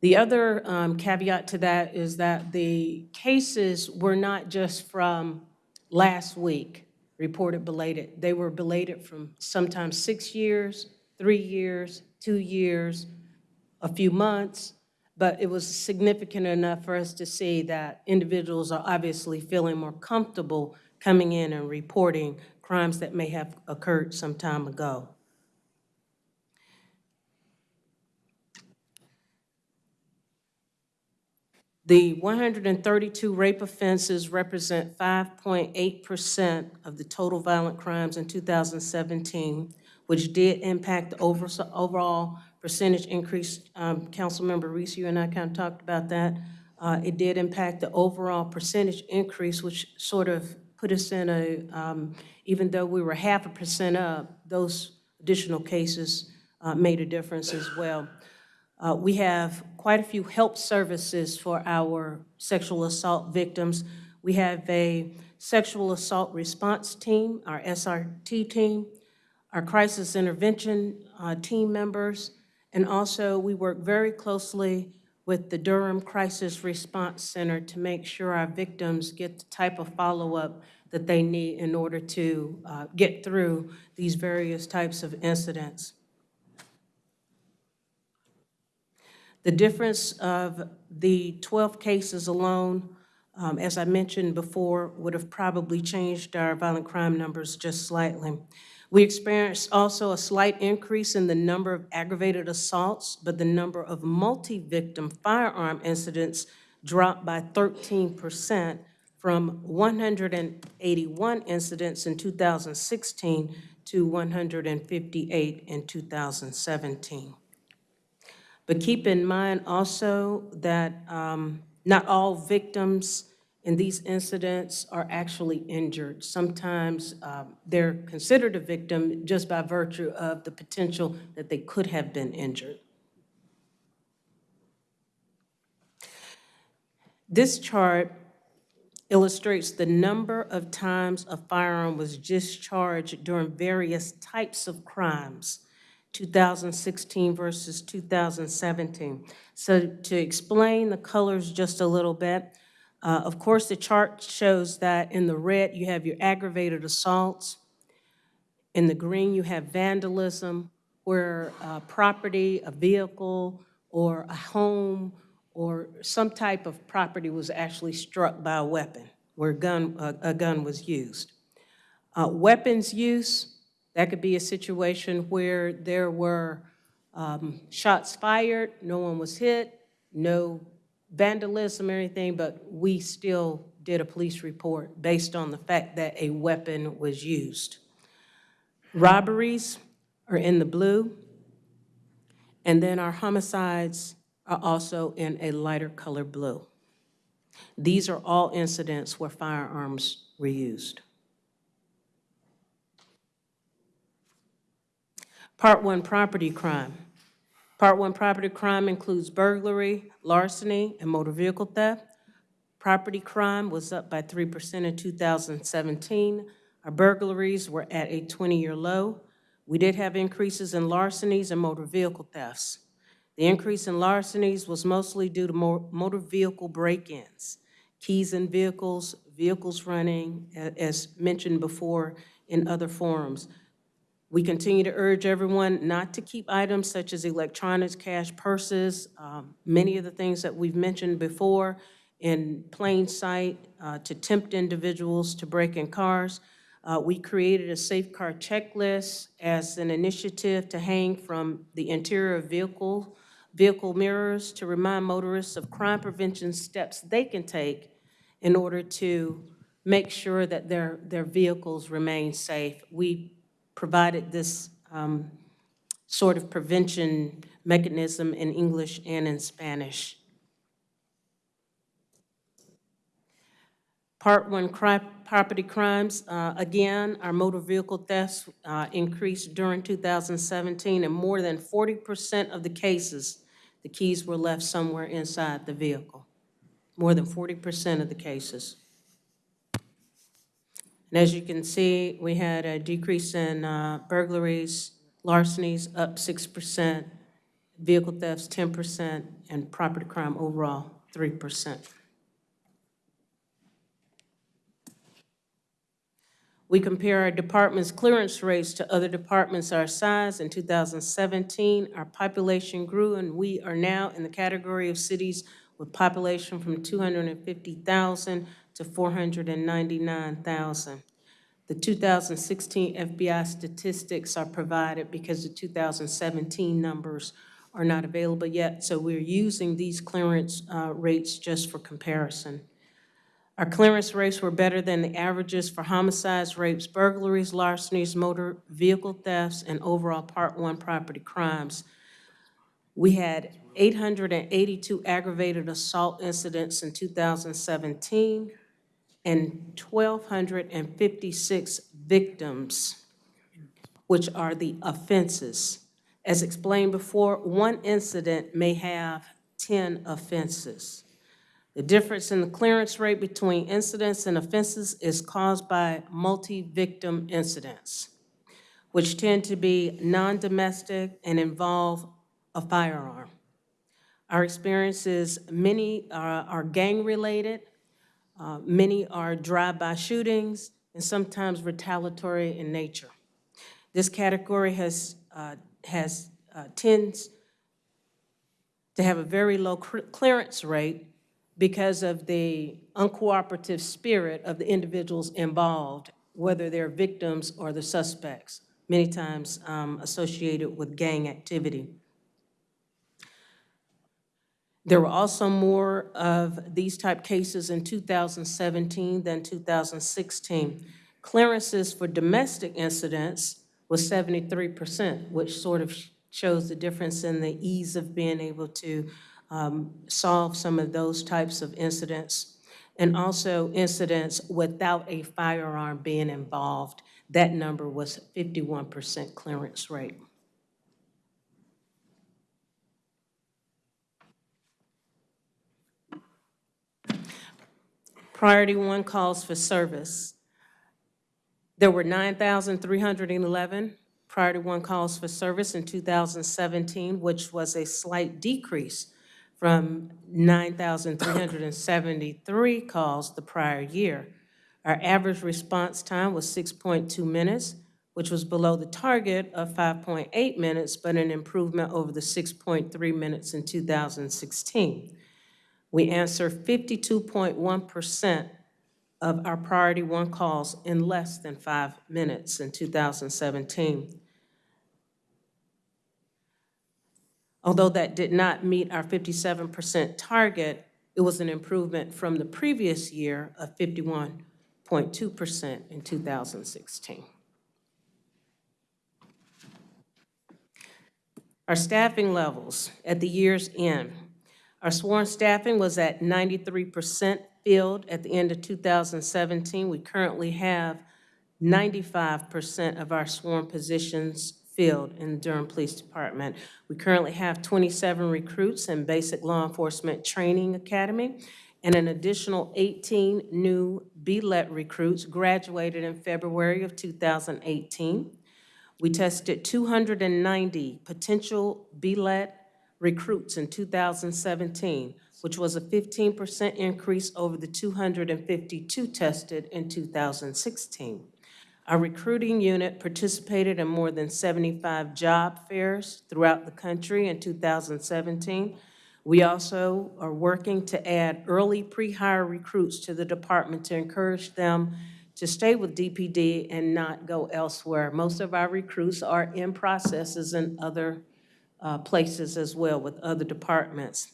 The other um, caveat to that is that the cases were not just from last week. reported belated. They were belated from sometimes six years, three years, two years, a few months, but it was significant enough for us to see that individuals are obviously feeling more comfortable coming in and reporting crimes that may have occurred some time ago. The 132 rape offenses represent 5.8% of the total violent crimes in 2017, which did impact the overall percentage increase. Um, Councilmember Reece, you and I kind of talked about that. Uh, It did impact the overall percentage increase, which sort of put us in a, um, even though we were half a percent up, those additional cases uh, made a difference as well. Uh, We have quite a few help services for our sexual assault victims. We have a sexual assault response team, our SRT team, our crisis intervention uh, team members, and also we work very closely with the Durham Crisis Response Center to make sure our victims get the type of follow-up that they need in order to uh, get through these various types of incidents. The difference of the 12 cases alone, um, as I mentioned before, would have probably changed our violent crime numbers just slightly. We experienced also a slight increase in the number of aggravated assaults, but the number of multi-victim firearm incidents dropped by 13% from 181 incidents in 2016 to 158 in 2017. But keep in mind also that um, not all victims in these incidents are actually injured. Sometimes um, they're considered a victim just by virtue of the potential that they could have been injured. This chart illustrates the number of times a firearm was discharged during various types of crimes 2016 versus 2017. So to explain the colors just a little bit, uh, of course, the chart shows that in the red, you have your aggravated assaults. In the green, you have vandalism, where uh, property, a vehicle, or a home, or some type of property was actually struck by a weapon, where a gun, a, a gun was used. Uh, weapons use, that could be a situation where there were um, shots fired, no one was hit, no vandalism or anything, but we still did a police report based on the fact that a weapon was used. Robberies are in the blue, and then our homicides are also in a lighter color blue. These are all incidents where firearms were used. Part one, property crime. Part one, property crime includes burglary, larceny, and motor vehicle theft. Property crime was up by 3% in 2017. Our burglaries were at a 20-year low. We did have increases in larcenies and motor vehicle thefts. The increase in larcenies was mostly due to motor vehicle break-ins, keys in vehicles, vehicles running, as mentioned before in other forums. We continue to urge everyone not to keep items such as electronics, cash, purses, um, many of the things that we've mentioned before in plain sight uh, to tempt individuals to break in cars. Uh, We created a safe car checklist as an initiative to hang from the interior of vehicle, vehicle mirrors to remind motorists of crime prevention steps they can take in order to make sure that their, their vehicles remain safe. We provided this um, sort of prevention mechanism in English and in Spanish. Part one, property crimes, uh, again, our motor vehicle thefts uh, increased during 2017, and more than 40% of the cases, the keys were left somewhere inside the vehicle. More than 40% of the cases. And as you can see, we had a decrease in uh, burglaries, larcenies up 6%, vehicle thefts 10%, and property crime overall 3%. We compare our department's clearance rates to other departments our size. In 2017, our population grew, and we are now in the category of cities with population from 250,000 to 499,000. The 2016 FBI statistics are provided because the 2017 numbers are not available yet, so we're using these clearance uh, rates just for comparison. Our clearance rates were better than the averages for homicides, rapes, burglaries, larcenies, motor vehicle thefts, and overall Part 1 property crimes. We had 882 aggravated assault incidents in 2017 and 1,256 victims, which are the offenses. As explained before, one incident may have 10 offenses. The difference in the clearance rate between incidents and offenses is caused by multi-victim incidents, which tend to be non-domestic and involve a firearm. Our experience is many are, are gang-related, uh, many are drive-by shootings, and sometimes retaliatory in nature. This category has, uh, has uh, tends to have a very low clearance rate because of the uncooperative spirit of the individuals involved, whether they're victims or the suspects, many times um, associated with gang activity. There were also more of these type cases in 2017 than 2016. Clearances for domestic incidents was 73%, which sort of shows the difference in the ease of being able to um, solve some of those types of incidents. And also incidents without a firearm being involved. That number was 51% clearance rate. Priority one calls for service. There were 9,311 priority one calls for service in 2017, which was a slight decrease from 9,373 calls the prior year. Our average response time was 6.2 minutes, which was below the target of 5.8 minutes, but an improvement over the 6.3 minutes in 2016. We answer 52.1% of our priority one calls in less than five minutes in 2017. Although that did not meet our 57% target, it was an improvement from the previous year of 51.2% in 2016. Our staffing levels at the year's end. Our sworn staffing was at 93% filled at the end of 2017. We currently have 95% of our sworn positions filled in the Durham Police Department. We currently have 27 recruits in Basic Law Enforcement Training Academy, and an additional 18 new BLET recruits graduated in February of 2018. We tested 290 potential BLET recruits in 2017, which was a 15% increase over the 252 tested in 2016. Our recruiting unit participated in more than 75 job fairs throughout the country in 2017. We also are working to add early pre-hire recruits to the department to encourage them to stay with DPD and not go elsewhere. Most of our recruits are in processes in other uh, places as well with other departments.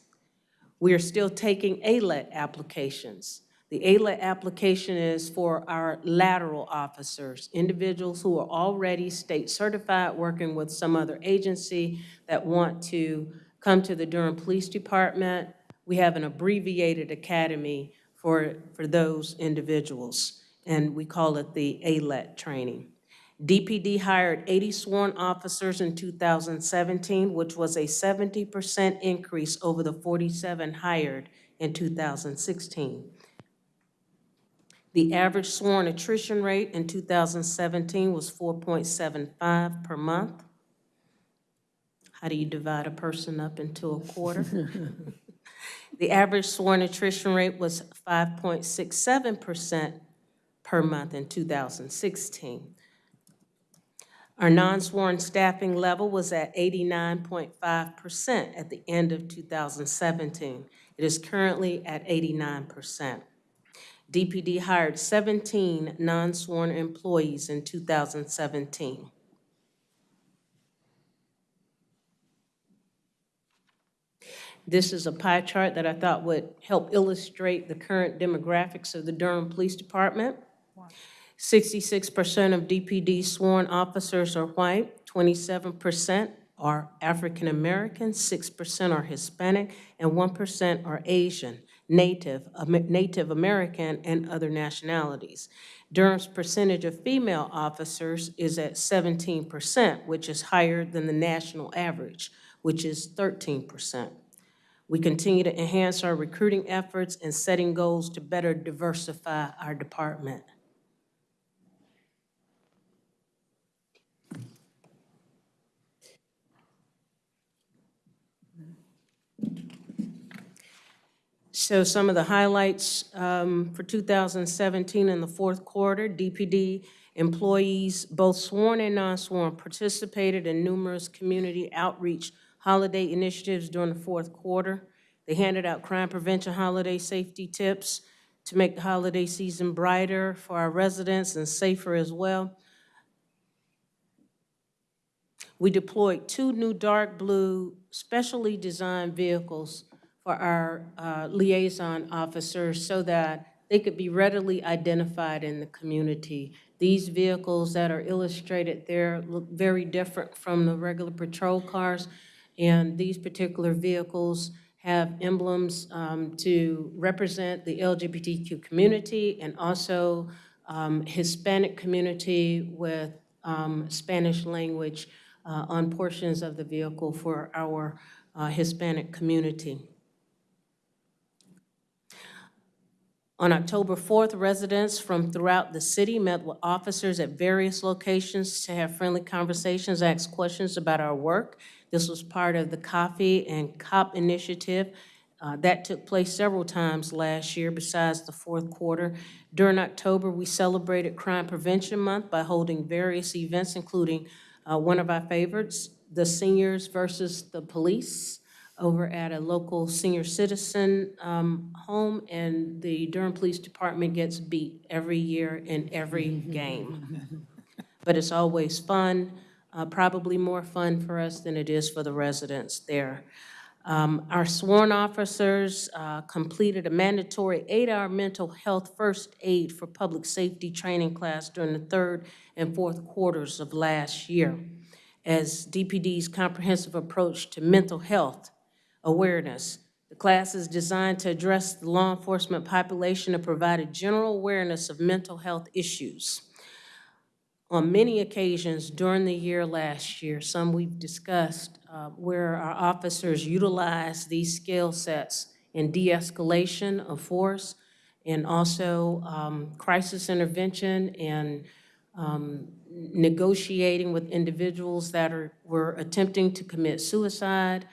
We are still taking ALET applications. The ALET application is for our lateral officers, individuals who are already state certified, working with some other agency that want to come to the Durham Police Department. We have an abbreviated academy for, for those individuals, and we call it the ALET training. DPD hired 80 sworn officers in 2017, which was a 70% increase over the 47 hired in 2016. The average sworn attrition rate in 2017 was 4.75 per month. How do you divide a person up into a quarter? The average sworn attrition rate was 5.67% per per month in 2016. Our non-sworn staffing level was at 89.5% at the end of 2017. It is currently at 89%. DPD hired 17 non-sworn employees in 2017. This is a pie chart that I thought would help illustrate the current demographics of the Durham Police Department. 66% of DPD sworn officers are white, 27% are African American, 6% are Hispanic, and 1% are Asian, Native, Native American, and other nationalities. Durham's percentage of female officers is at 17%, which is higher than the national average, which is 13%. We continue to enhance our recruiting efforts and setting goals to better diversify our department. So some of the highlights um, for 2017 in the fourth quarter, DPD employees, both sworn and non-sworn, participated in numerous community outreach holiday initiatives during the fourth quarter. They handed out crime prevention holiday safety tips to make the holiday season brighter for our residents and safer as well. We deployed two new dark blue specially designed vehicles for our uh, liaison officers so that they could be readily identified in the community. These vehicles that are illustrated there look very different from the regular patrol cars, and these particular vehicles have emblems um, to represent the LGBTQ community and also um, Hispanic community with um, Spanish language uh, on portions of the vehicle for our uh, Hispanic community. On October 4th, residents from throughout the city met with officers at various locations to have friendly conversations, ask questions about our work. This was part of the Coffee and Cop initiative. Uh, That took place several times last year besides the fourth quarter. During October, we celebrated Crime Prevention Month by holding various events, including uh, one of our favorites, the Seniors versus the Police, over at a local senior citizen um, home, and the Durham Police Department gets beat every year in every game. But it's always fun, uh, probably more fun for us than it is for the residents there. Um, Our sworn officers uh, completed a mandatory eight-hour mental health first aid for public safety training class during the third and fourth quarters of last year as DPD's comprehensive approach to mental health awareness. The class is designed to address the law enforcement population and provide a general awareness of mental health issues. On many occasions during the year last year, some we've discussed, uh, where our officers utilized these skill sets in de-escalation of force and also um, crisis intervention and um, negotiating with individuals that are, were attempting to commit suicide,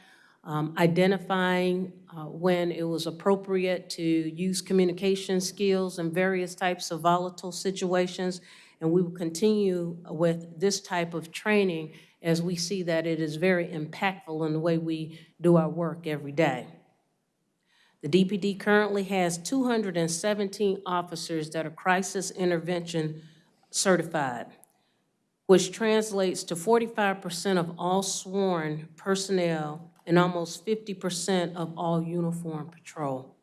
um, identifying uh, when it was appropriate to use communication skills in various types of volatile situations. And we will continue with this type of training as we see that it is very impactful in the way we do our work every day. The DPD currently has 217 officers that are crisis intervention certified, which translates to 45% of all sworn personnel and almost 50% of all uniform patrol.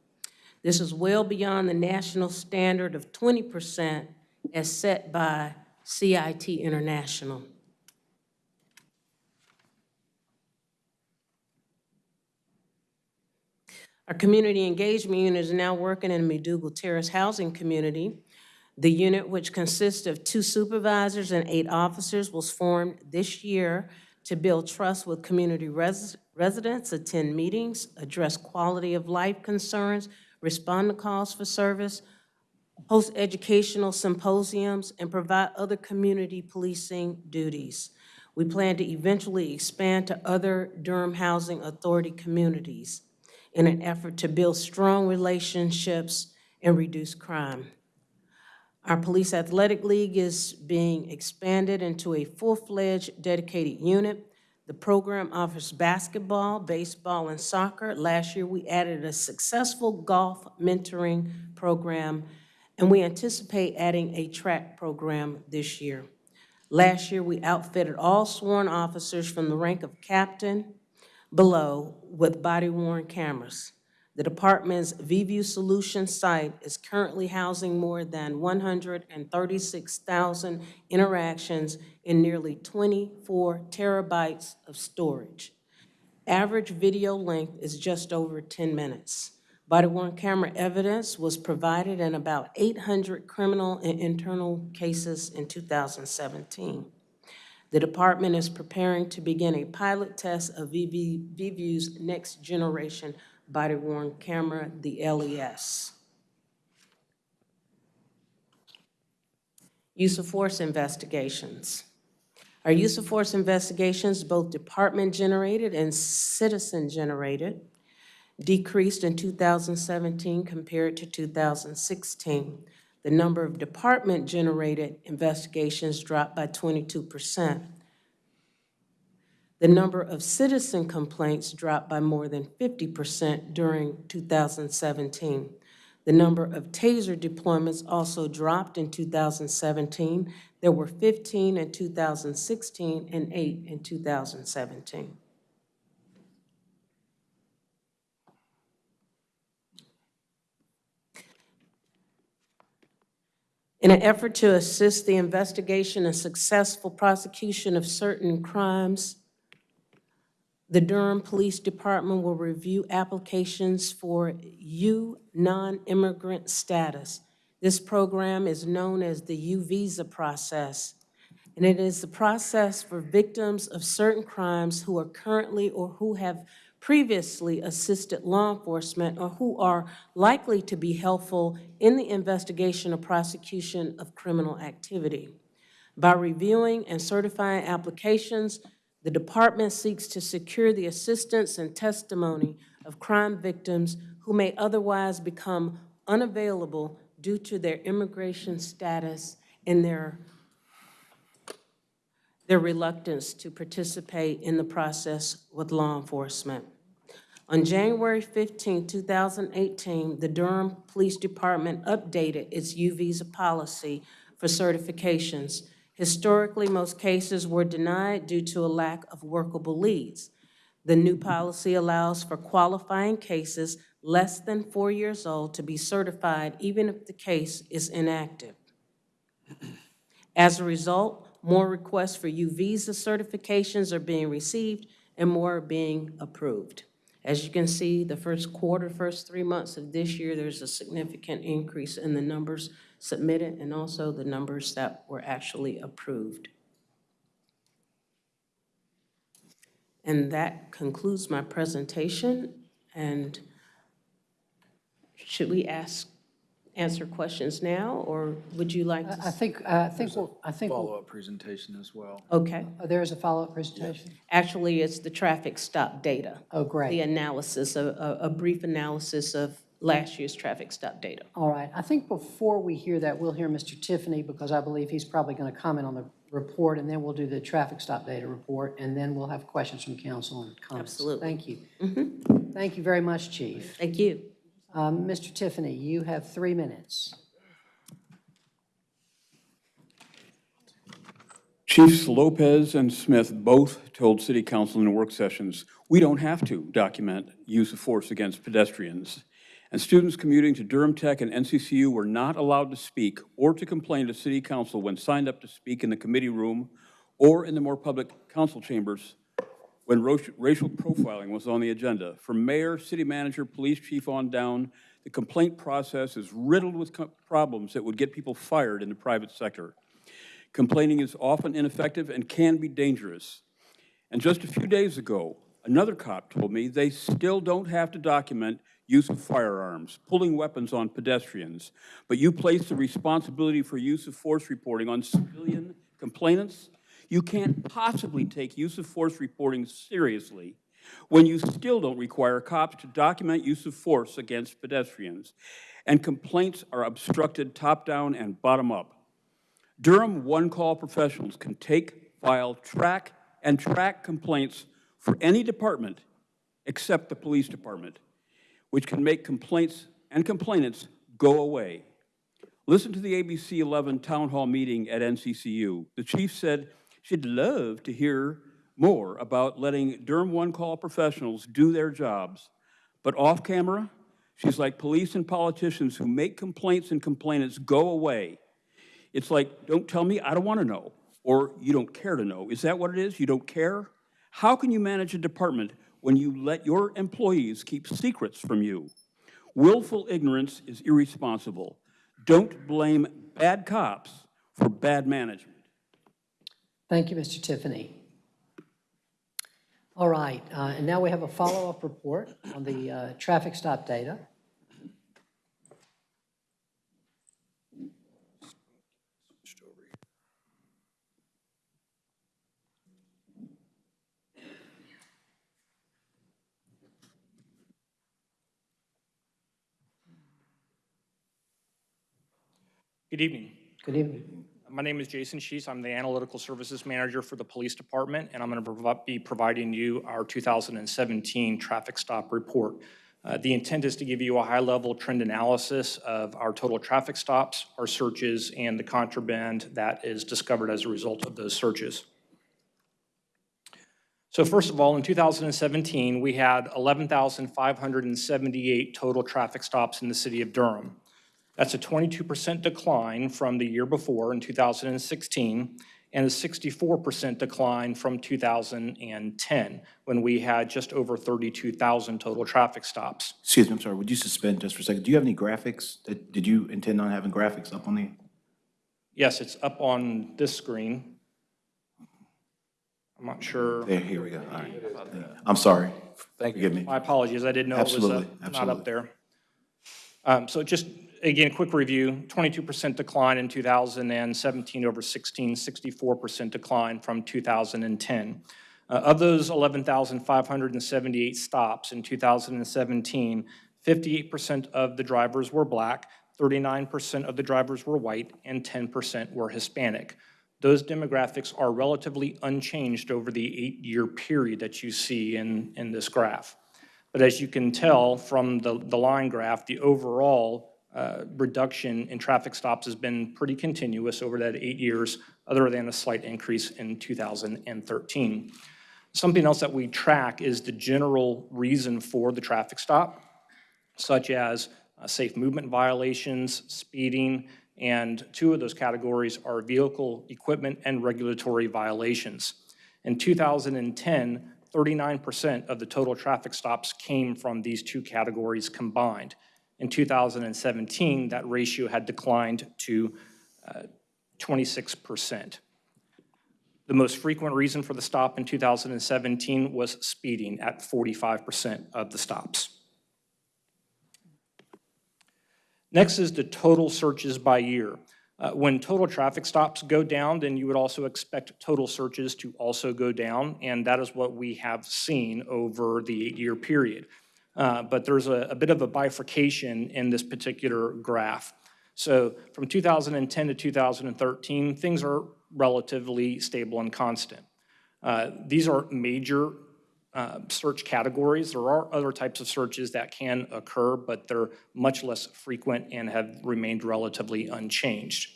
This is well beyond the national standard of 20% as set by CIT International. Our community engagement unit is now working in the McDougald Terrace housing community. The unit, which consists of two supervisors and eight officers, was formed this year to build trust with community res- residents, attend meetings, address quality of life concerns, respond to calls for service, host educational symposiums, and provide other community policing duties. We plan to eventually expand to other Durham Housing Authority communities in an effort to build strong relationships and reduce crime. Our Police Athletic League is being expanded into a full-fledged dedicated unit. The program offers basketball, baseball, and soccer. Last year, we added a successful golf mentoring program, and we anticipate adding a track program this year. Last year, we outfitted all sworn officers from the rank of captain below with body-worn cameras. The department's VIEVU Solutions site is currently housing more than 136,000 interactions in nearly 24 terabytes of storage. Average video length is just over 10 minutes. Body-worn camera evidence was provided in about 800 criminal and internal cases in 2017. The department is preparing to begin a pilot test of VV VIEVU's next generation body-worn camera, the LES. Use of force investigations. Our use of force investigations, both department-generated and citizen-generated, decreased in 2017 compared to 2016. The number of department-generated investigations dropped by 22%. The number of citizen complaints dropped by more than 50% during 2017. The number of TASER deployments also dropped in 2017. There were 15 in 2016 and 8 in 2017. In an effort to assist the investigation and successful prosecution of certain crimes, the Durham Police Department will review applications for U non-immigrant status. This program is known as the U visa process, and it is the process for victims of certain crimes who are currently or who have previously assisted law enforcement or who are likely to be helpful in the investigation or prosecution of criminal activity. By reviewing and certifying applications, the department seeks to secure the assistance and testimony of crime victims who may otherwise become unavailable due to their immigration status and their, their reluctance to participate in the process with law enforcement. On January 15, 2018, the Durham Police Department updated its U-Visa policy for certifications. Historically, most cases were denied due to a lack of workable leads. The new policy allows for qualifying cases less than four years old to be certified even if the case is inactive. As a result, more requests for U-Visa certifications are being received and more are being approved. As you can see, the first quarter, first three months of this year, there's a significant increase in the numbers submitted and also the numbers that were actually approved. And that concludes my presentation. And should we ask, answer questions now, or would you like to? I think, uh, I think, we'll- I think, we'll- Follow-up presentation as well. Okay. oh, there is a follow-up presentation? Actually, it's the traffic stop data. Oh, great. The analysis, a, a, a brief analysis of last year's traffic stop data. All right, I think before we hear that, we'll hear Mr. Tiffany, because I believe he's probably going to comment on the report, and then we'll do the traffic stop data report, and then we'll have questions from council and comments. Absolutely. Thank you. Thank you very much, Chief. Thank you. Um, Mr. Tiffany, you have three minutes. Chiefs Lopez and Smith both told city council in work sessions, we don't have to document use of force against pedestrians. And students commuting to Durham Tech and NCCU were not allowed to speak or to complain to city council when signed up to speak in the committee room or in the more public council chambers when racial profiling was on the agenda. From mayor, city manager, police chief on down, the complaint process is riddled with problems that would get people fired in the private sector. Complaining is often ineffective and can be dangerous. And just a few days ago, another cop told me they still don't have to document use of firearms, pulling weapons on pedestrians, but you place the responsibility for use of force reporting on civilian complainants? You can't possibly take use of force reporting seriously when you still don't require cops to document use of force against pedestrians, and complaints are obstructed top-down and bottom-up. Durham one-call professionals can take, file, track, and track complaints for any department except the police department, which can make complaints and complainants go away. Listen to the ABC 11 town hall meeting at NCCU. The chief said she'd love to hear more about letting Durham one-call professionals do their jobs. But off camera, she's like police and politicians who make complaints and complainants go away. It's like, don't tell me, I don't want to know, or you don't care to know. Is that what it is? You don't care? How can you manage a department when you let your employees keep secrets from you? Willful ignorance is irresponsible. Don't blame bad cops for bad management. Thank you, Mr. Tiffany. All right, uh, and now we have a follow-up report on the uh, traffic stop data. Good evening. Good evening. My name is Jason Schiess. I'm the Analytical Services Manager for the Police Department, and I'm going to be providing you our 2017 traffic stop report. Uh, The intent is to give you a high-level trend analysis of our total traffic stops, our searches, and the contraband that is discovered as a result of those searches. So first of all, in 2017, we had 11,578 total traffic stops in the city of Durham. That's a 22% decline from the year before in 2016 and a 64% decline from 2010 when we had just over 32,000 total traffic stops. Excuse me, I'm sorry, would you suspend just for a second? Do you have any graphics? That- Did you intend on having graphics up on the? Yes, it's up on this screen. I'm not sure. There, here we go, all right. I'm sorry. Thank Forgive me. My apologies, I didn't know it was uh, Absolutely, not up there. Um, So just, again, quick review, 22% decline in 2017 over 16, 64% decline from 2010. Uh, Of those 11,578 stops in 2017, 58% of the drivers were black, 39% of the drivers were white, and 10% were Hispanic. Those demographics are relatively unchanged over the eight-year period that you see in, in this graph. But as you can tell from the, the line graph, the overall uh, reduction in traffic stops has been pretty continuous over that eight years, other than a slight increase in 2013. Something else that we track is the general reason for the traffic stop, such as uh, safe movement violations, speeding, and two of those categories are vehicle equipment and regulatory violations. In 2010, 39% of the total traffic stops came from these two categories combined. In 2017, that ratio had declined to uh, 26%. The most frequent reason for the stop in 2017 was speeding at 45% of the stops. Next is the total searches by year. Uh, When total traffic stops go down, then you would also expect total searches to also go down, and that is what we have seen over the eight-year period. Uh, But there's a a bit of a bifurcation in this particular graph. So from 2010 to 2013, things are relatively stable and constant. Uh, These are major uh, search categories. There are other types of searches that can occur, but they're much less frequent and have remained relatively unchanged.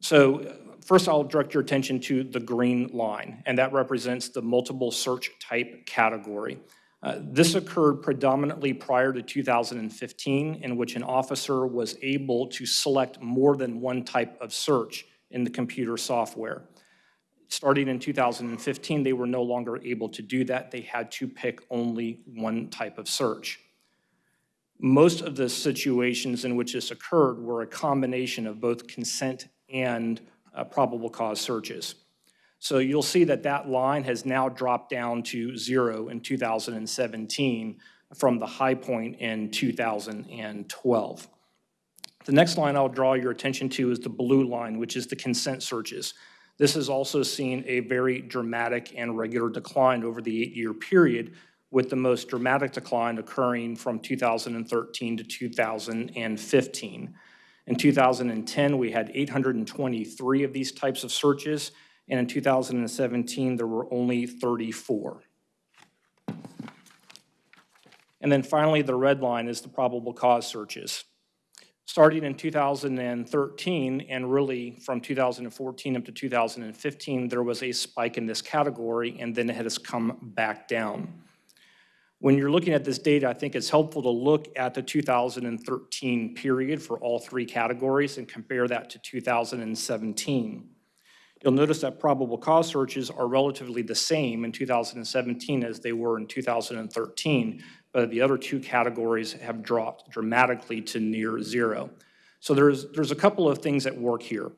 So first, I'll direct your attention to the green line, and that represents the multiple search type category. Uh, This occurred predominantly prior to 2015, in which an officer was able to select more than one type of search in the computer software. Starting in 2015, they were no longer able to do that. They had to pick only one type of search. Most of the situations in which this occurred were a combination of both consent and uh, probable cause searches. So you'll see that that line has now dropped down to zero in 2017 from the high point in 2012. The next line I'll draw your attention to is the blue line, which is the consent searches. This has also seen a very dramatic and regular decline over the eight-year period, with the most dramatic decline occurring from 2013 to 2015. In 2010, we had 823 of these types of searches, and in 2017, there were only 34. And then finally, the red line is the probable cause searches. Starting in 2013, and really from 2014 up to 2015, there was a spike in this category, and then it has come back down. When you're looking at this data, I think it's helpful to look at the 2013 period for all three categories and compare that to 2017. You'll notice that probable cause searches are relatively the same in 2017 as they were in 2013, but the other two categories have dropped dramatically to near zero. So there's, there's a couple of things at work here.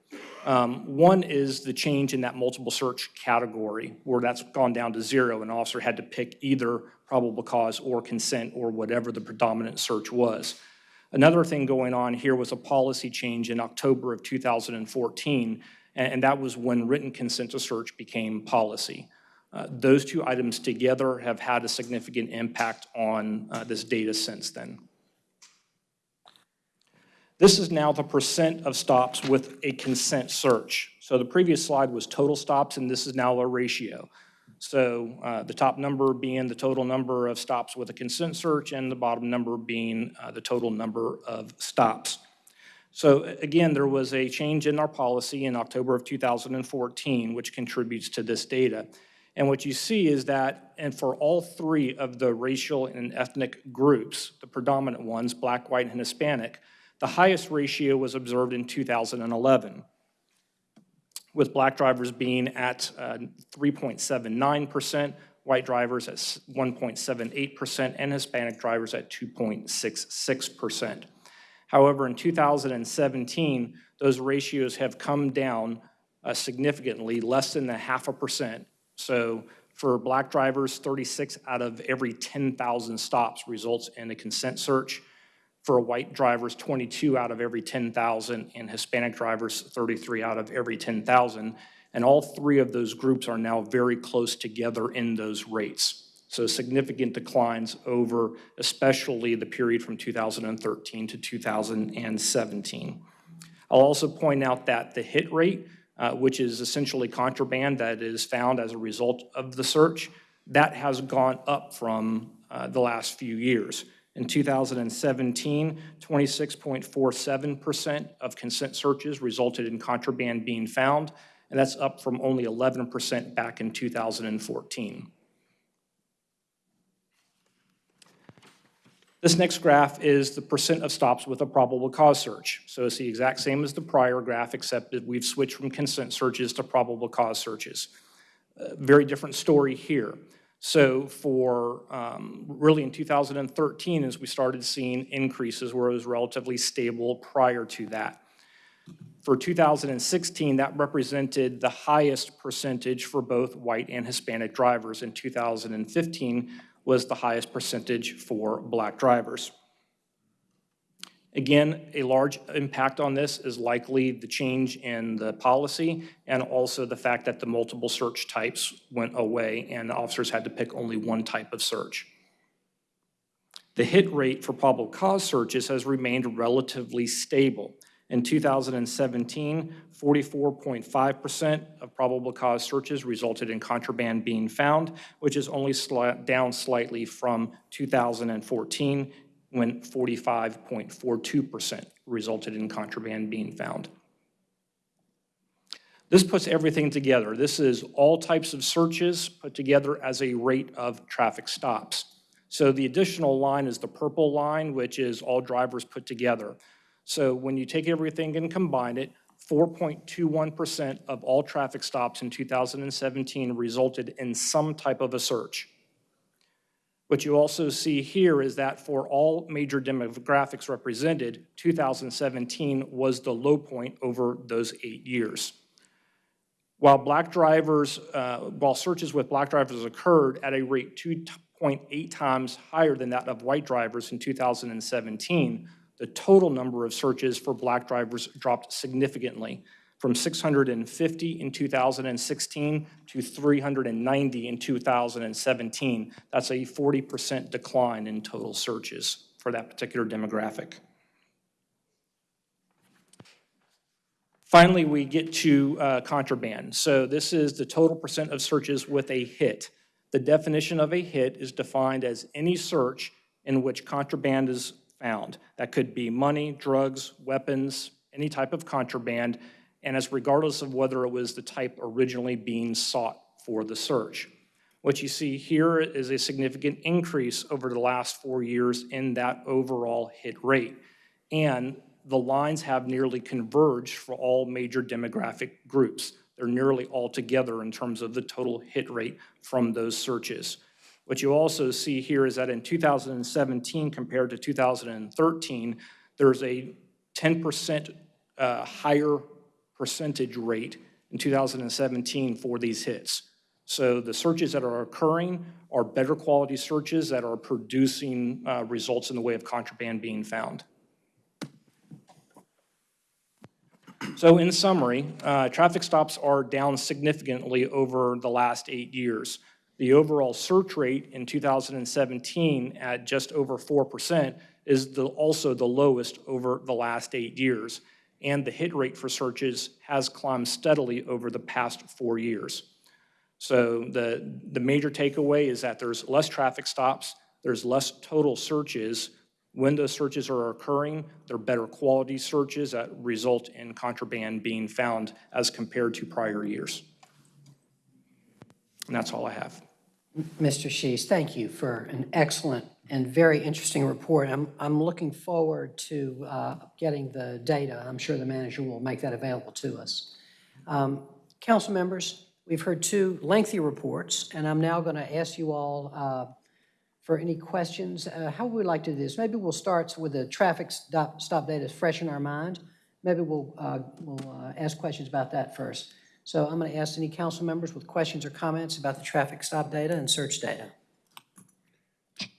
Um, one is the change in that multiple search category, where that's gone down to zero. An officer had to pick either probable cause or consent or whatever the predominant search was. Another thing going on here was a policy change in October of 2014, and, and that was when written consent to search became policy. Uh, those two items together have had a significant impact on uh, this data since then. This is now the percent of stops with a consent search. So the previous slide was total stops, and this is now a ratio. So uh, the top number being the total number of stops with a consent search, and the bottom number being uh, the total number of stops. So again, there was a change in our policy in October of 2014, which contributes to this data. And what you see is that, and for all three of the racial and ethnic groups, the predominant ones, black, white, and Hispanic, the highest ratio was observed in 2011, with black drivers being at uh, 3.79%, white drivers at 1.78%, and Hispanic drivers at 2.66%. However, in 2017, those ratios have come down uh, significantly, less than a half a percent. So for black drivers, 36 out of every 10,000 stops results in a consent search. For white drivers, 22 out of every 10,000, and Hispanic drivers, 33 out of every 10,000. And all three of those groups are now very close together in those rates. So significant declines over especially the period from 2013 to 2017. I'll also point out that the hit rate, uh, which is essentially contraband that is found as a result of the search, that has gone up from uh, the last few years. In 2017, 26.47% of consent searches resulted in contraband being found, and that's up from only 11% back in 2014. This next graph is the percent of stops with a probable cause search. So it's the exact same as the prior graph, except that we've switched from consent searches to probable cause searches. Uh, very different story here. So for um, really in 2013, as we started seeing increases where it was relatively stable prior to that. For 2016, that represented the highest percentage for both white and Hispanic drivers. In 2015, was the highest percentage for black drivers. Again, a large impact on this is likely the change in the policy and also the fact that the multiple search types went away and officers had to pick only one type of search. The hit rate for probable cause searches has remained relatively stable. In 2017, 44.5% of probable cause searches resulted in contraband being found, which is only sli down slightly from 2014 when 45.42% resulted in contraband being found. This puts everything together. This is all types of searches put together as a rate of traffic stops. So the additional line is the purple line, which is all drivers put together. So when you take everything and combine it, 4.21% of all traffic stops in 2017 resulted in some type of a search. What you also see here is that for all major demographics represented, 2017 was the low point over those eight years. While black drivers, uh, while searches with black drivers occurred at a rate 2.8 times higher than that of white drivers in 2017, the total number of searches for black drivers dropped significantly from 650 in 2016 to 390 in 2017. That's a 40% decline in total searches for that particular demographic. Finally, we get to uh, contraband. So this is the total percent of searches with a hit. The definition of a hit is defined as any search in which contraband is found. That could be money, drugs, weapons, any type of contraband, and as regardless of whether it was the type originally being sought for the search. What you see here is a significant increase over the last four years in that overall hit rate. And the lines have nearly converged for all major demographic groups. They're nearly all together in terms of the total hit rate from those searches. What you also see here is that in 2017 compared to 2013, there's a 10% uh, higher percentage rate in 2017 for these hits. So the searches that are occurring are better quality searches that are producing uh, results in the way of contraband being found. So in summary, uh, traffic stops are down significantly over the last eight years. The overall search rate in 2017 at just over 4% is the, also the lowest over the last eight years. And the hit rate for searches has climbed steadily over the past four years. So the, the major takeaway is that there's less traffic stops, there's less total searches, when those searches are occurring, they're better quality searches that result in contraband being found as compared to prior years. And that's all I have. Mr. Schiess, thank you for an excellent and very interesting report. I'm, I'm looking forward to uh, getting the data. I'm sure the manager will make that available to us. Um, Council members, we've heard two lengthy reports, and I'm now going to ask you all uh, for any questions. Uh, How would we like to do this? Maybe we'll start with the traffic stop, stop data fresh in our mind. Maybe we'll, uh, we'll uh, ask questions about that first. So I'm going to ask any council members with questions or comments about the traffic stop data and search data.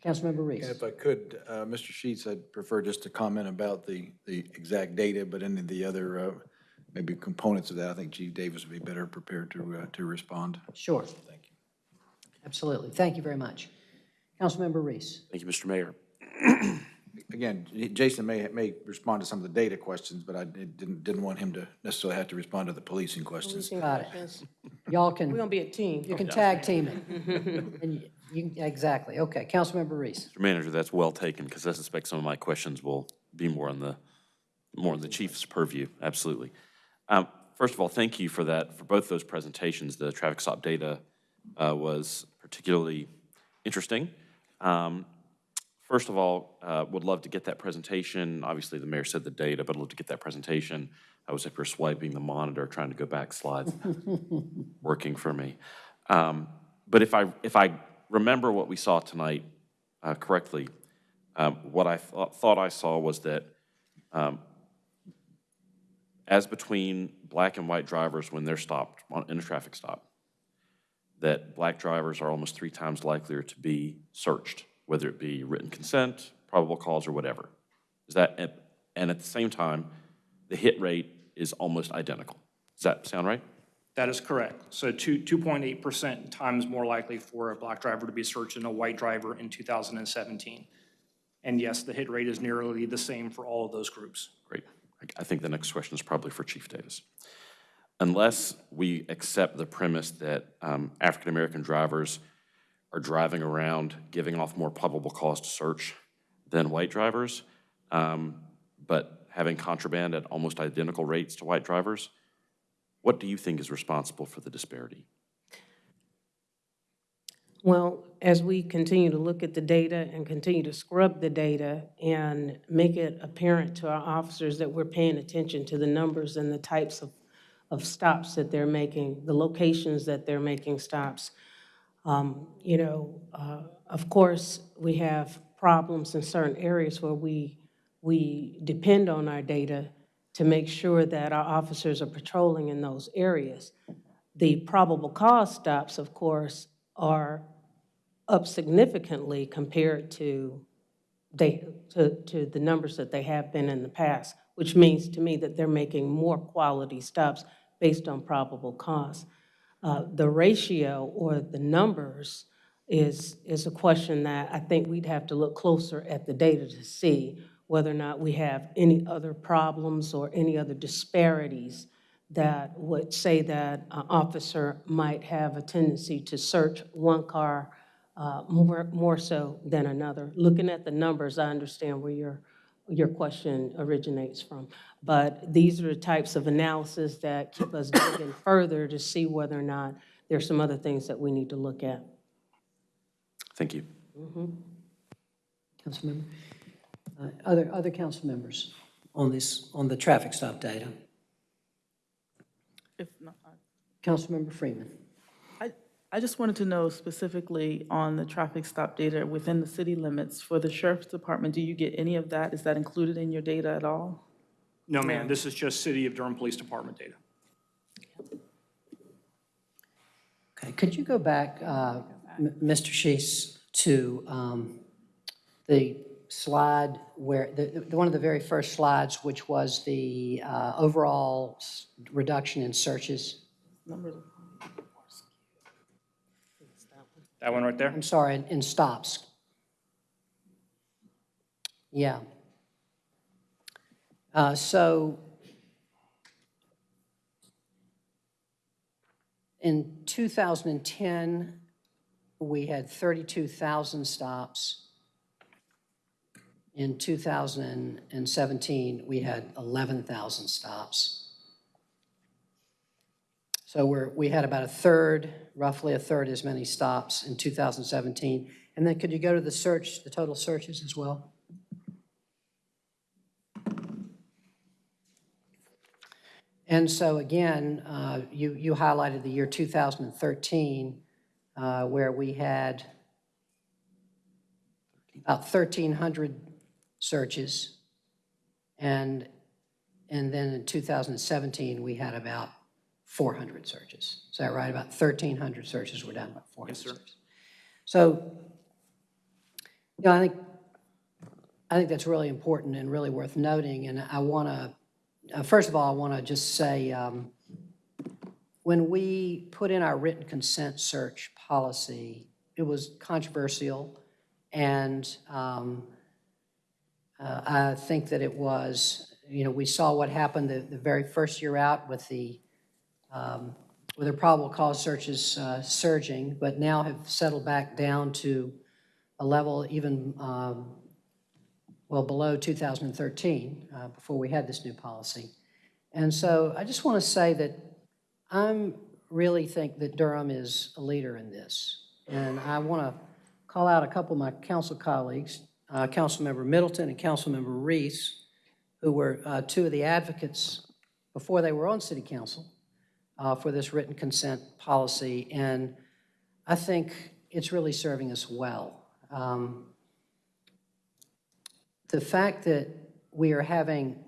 Councilmember Reece. And if I could, uh, Mr. Schiess, I'd prefer just to comment about the, the exact data, but any of the other, uh, maybe components of that, I think Chief Davis would be better prepared to, uh, to respond. Sure. Thank you. Absolutely. Thank you very much. Councilmember Reece. Thank you, Mr. Mayor. Again, Jason may, may respond to some of the data questions, but I didn't, didn't want him to necessarily have to respond to the policing questions. Got it. Y'all can. We're gonna be a team. You can tag team it. And you- you, exactly. Okay, Councilmember Reece. Mr. Manager, that's well taken, because I suspect some of my questions will be more on the, more on the chief's purview, absolutely. Um, First of all, thank you for that, for both those presentations. The traffic stop data uh, was particularly interesting. Um, First of all, uh, would love to get that presentation. Obviously, the mayor said the data, but I'd love to get that presentation. I was up here swiping the monitor, trying to go back slides, working for me. Um, But if I, if I remember what we saw tonight uh, correctly, um, what I thought thought I saw was that um, as between black and white drivers when they're stopped on- in a traffic stop, that black drivers are almost three times likelier to be searched, whether it be written consent, probable cause, or whatever. Is that, and at the same time, the hit rate is almost identical. Does that sound right? That is correct. So 2.8% times more likely for a black driver to be searched than a white driver in 2017. And yes, the hit rate is nearly the same for all of those groups. Great. I- I think the next question is probably for Chief Davis. Unless we accept the premise that um, African-American drivers are driving around giving off more probable cause to search than white drivers, um, but having contraband at almost identical rates to white drivers, what do you think is responsible for the disparity? Well, as we continue to look at the data and continue to scrub the data and make it apparent to our officers that we're paying attention to the numbers and the types of, of stops that they're making, the locations that they're making stops. Um, You know, uh, of course, we have problems in certain areas where we, we depend on our data to make sure that our officers are patrolling in those areas. The probable cause stops, of course, are up significantly compared to they, to, to the numbers that they have been in the past. which means to me that they're making more quality stops based on probable cause. Uh, The ratio or the numbers is, is a question that I think we'd have to look closer at the data to see whether or not we have any other problems or any other disparities that would say that an officer might have a tendency to search one car uh, more, more so than another. Looking at the numbers, I understand where your, your question originates from. But these are the types of analysis that keep us digging further to see whether or not there's some other things that we need to look at. Thank you. Councilmember? Uh, Other, other council members on this, on the traffic stop data? If not, Councilmember Freeman? I, I just wanted to know specifically on the traffic stop data within the city limits for the sheriff's department, do you get any of that? Is that included in your data at all? No, ma'am, this is just City of Durham Police Department data. Okay, could you go back, uh, M- Mr. Schiess, to um, the slide where, the, the- one of the very first slides, which was the uh, overall s- reduction in searches? That one right there? I'm sorry, in- in stops. Yeah. Uh, So in 2010, we had 32,000 stops. In 2017, we had 11,000 stops. So we're, we had about a third, roughly a third as many stops in 2017. And then could you go to the search, the total searches as well? And so again, uh, you, you highlighted the year 2013, uh, where we had about 1,300 searches. And, and then in 2017, we had about 400 searches. Is that right? About 1,300 searches, we're down about 400 Yes, searches. So, you know, I think, I think that's really important and really worth noting. And I want to, uh, first of all, I want to just say, um, when we put in our written consent search policy, it was controversial. And um, uh, I think that it was, you know, we saw what happened the, the very first year out with the, um, with the probable cause searches uh, surging, but now have settled back down to a level even, um, well, below 2013, uh, before we had this new policy. And so I just want to say that I'm really think that Durham is a leader in this. And I want to call out a couple of my council colleagues, uh, Councilmember Middleton and Councilmember Reece, who were uh, two of the advocates before they were on city council uh, for this written consent policy. And I think it's really serving us well. Um, The fact that we are having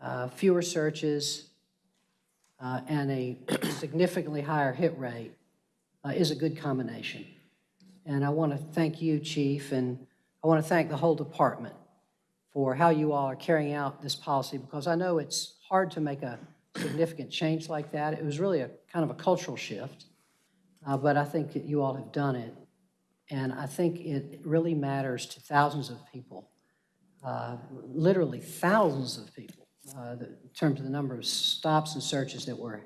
uh, fewer searches uh, and a significantly higher hit rate uh, is a good combination. And I want to thank you, Chief, and I want to thank the whole department for how you all are carrying out this policy, because I know it's hard to make a significant change like that. It was really a kind of a cultural shift, uh, but I think that you all have done it. And I think it really matters to thousands of people, uh, literally thousands of people, uh, in terms of the number of stops and searches that we're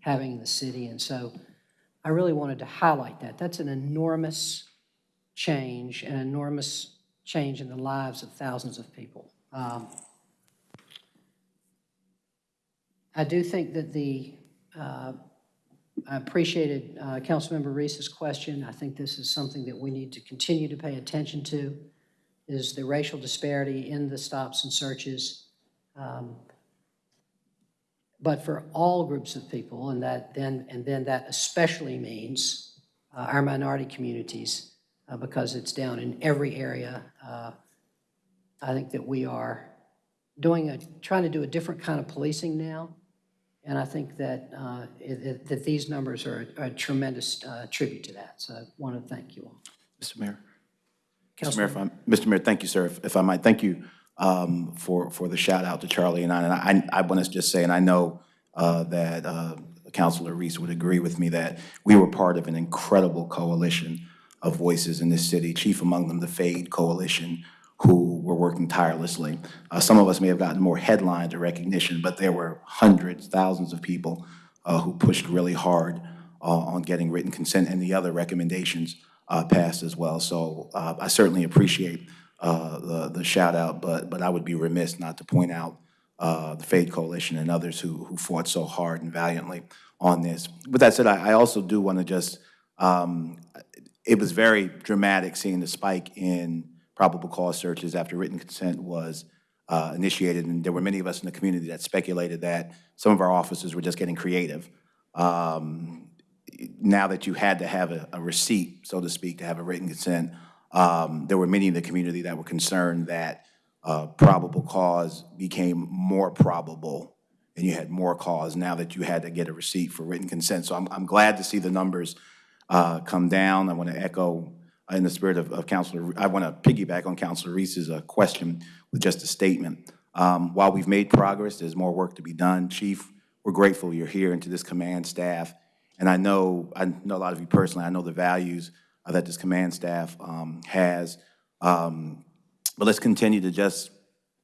having in the city. And so I really wanted to highlight that. That's an enormous change, an enormous change in the lives of thousands of people. Um, I do think that the, uh, I appreciated uh, Councilmember Reece's question. I think this is something that we need to continue to pay attention to, is the racial disparity in the stops and searches. Um, But for all groups of people, and that then, and then that especially means uh, our minority communities, uh, because it's down in every area. Uh, I think that we are doing a, trying to do a different kind of policing now. And I think that, uh, it- it- that these numbers are a tremendous uh, tribute to that. So I want to thank you all. Mr. Mayor? Mr. Mayor, if I'm- Mr. Mayor, thank you, sir. If- If I might, thank you um, for, for the shout out to Charlie and I. And I, I want to just say, and I know uh, that uh, Councilor Reece would agree with me, that we were part of an incredible coalition of voices in this city, chief among them the FADE Coalition, who were working tirelessly. Uh, Some of us may have gotten more headlines or recognition, but there were hundreds, thousands of people uh, who pushed really hard uh, on getting written consent and the other recommendations uh, passed as well. So uh, I certainly appreciate uh, the, the shout out, but, but I would be remiss not to point out the FADE Coalition and others who, who fought so hard and valiantly on this. With that said, I, I also do want to just, um, it was very dramatic seeing the spike in probable cause searches after written consent was uh, initiated, and there were many of us in the community that speculated that some of our officers were just getting creative. Um, now that you had to have a, a receipt, so to speak, to have a written consent, um, there were many in the community that were concerned that uh, probable cause became more probable and you had more cause now that you had to get a receipt for written consent. So I'm, I'm glad to see the numbers uh, come down. I want to echo in the spirit of, of Councilor, I want to piggyback on Councilor Reece's uh, question with just a statement. Um, while we've made progress, there's more work to be done. Chief, we're grateful you're here and to this command staff. And I know, I know a lot of you personally, I know the values uh, that this command staff um, has. Um, but let's continue to just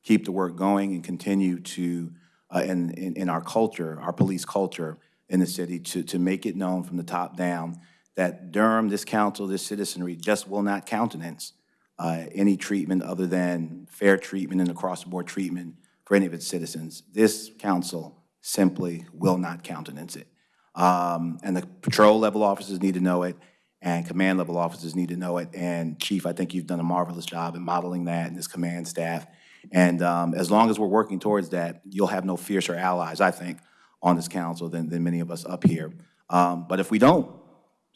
keep the work going and continue to, uh, in, in, in our culture, our police culture in the city, to, to make it known from the top down that Durham, this council, this citizenry just will not countenance uh, any treatment other than fair treatment and across-the-board treatment for any of its citizens. This council simply will not countenance it. Um, and the patrol level officers need to know it, and command level officers need to know it. And Chief, I think you've done a marvelous job in modeling that and this command staff. And um, as long as we're working towards that, you'll have no fiercer allies, I think, on this council than, than many of us up here. Um, but if we don't,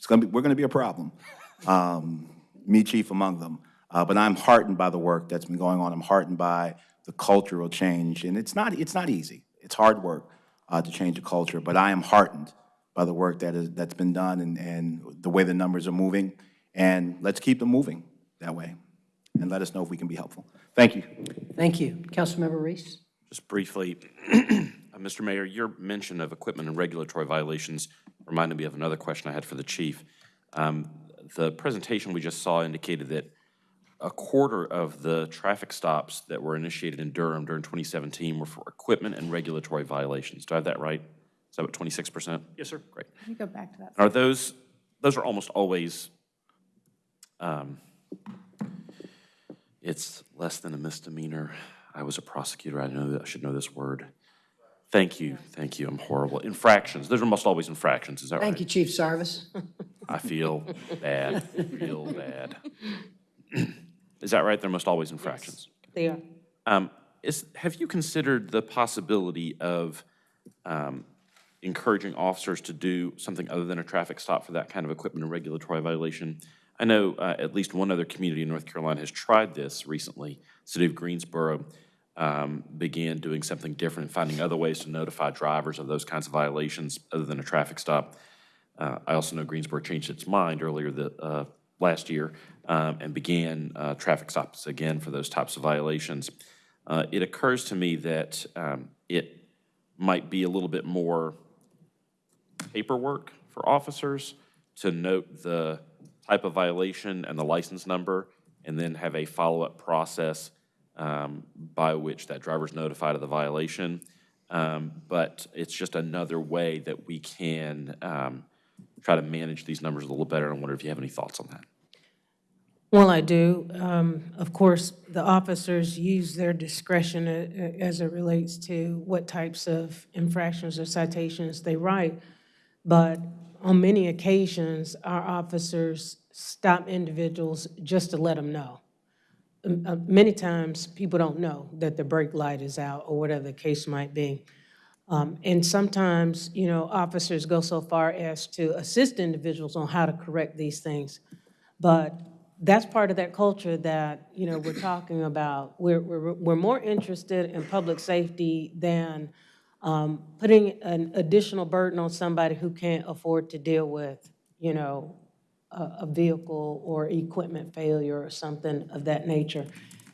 it's gonna be, we're gonna be a problem. Um, me chief among them. Uh, but I'm heartened by the work that's been going on. I'm heartened by the cultural change, and it's not, it's not easy. It's hard work uh, to change a culture, but I am heartened by the work that is, that's been done and, and the way the numbers are moving. And let's keep them moving that way, and let us know if we can be helpful. Thank you. Thank you. Councilmember Reece? Just briefly, uh, Mr. Mayor, your mention of equipment and regulatory violations reminded me of another question I had for the chief. Um, The presentation we just saw indicated that a quarter of the traffic stops that were initiated in Durham during 2017 were for equipment and regulatory violations. Do I have that right? Is that what, 26%? Yes, sir. Great. Let me go back to that? Are those, those are almost always, um, it's less than a misdemeanor. I was a prosecutor, I know, that I should know this word. Thank you, thank you, I'm horrible. Infractions, those are almost always infractions, is that right? Thank you, Chief Sarvis. I feel bad, feel bad. Is that right? They're almost always infractions? They are. Um, Is, have you considered the possibility of um, encouraging officers to do something other than a traffic stop for that kind of equipment and regulatory violation? I know uh, at least one other community in North Carolina has tried this recently. City of Greensboro um, began doing something different, and finding other ways to notify drivers of those kinds of violations other than a traffic stop. Uh, I also know Greensboro changed its mind earlier the, uh, last year um, and began uh, traffic stops again for those types of violations. Uh, It occurs to me that um, it might be a little bit more paperwork for officers to note the type of violation and the license number, and then have a follow-up process um, by which that driver is notified of the violation. Um, But it's just another way that we can um, try to manage these numbers a little better. I wonder if you have any thoughts on that. Well, I do. Um, Of course, the officers use their discretion uh, uh, as it relates to what types of infractions or citations they write. But on many occasions, our officers stop individuals just to let them know. Uh, Many times, people don't know that the brake light is out or whatever the case might be. Um, And sometimes, you know, officers go so far as to assist individuals on how to correct these things. But that's part of that culture that, you know, we're talking about. We're, we're, we're more interested in public safety than um, putting an additional burden on somebody who can't afford to deal with, you know, a, vehicle or equipment failure or something of that nature.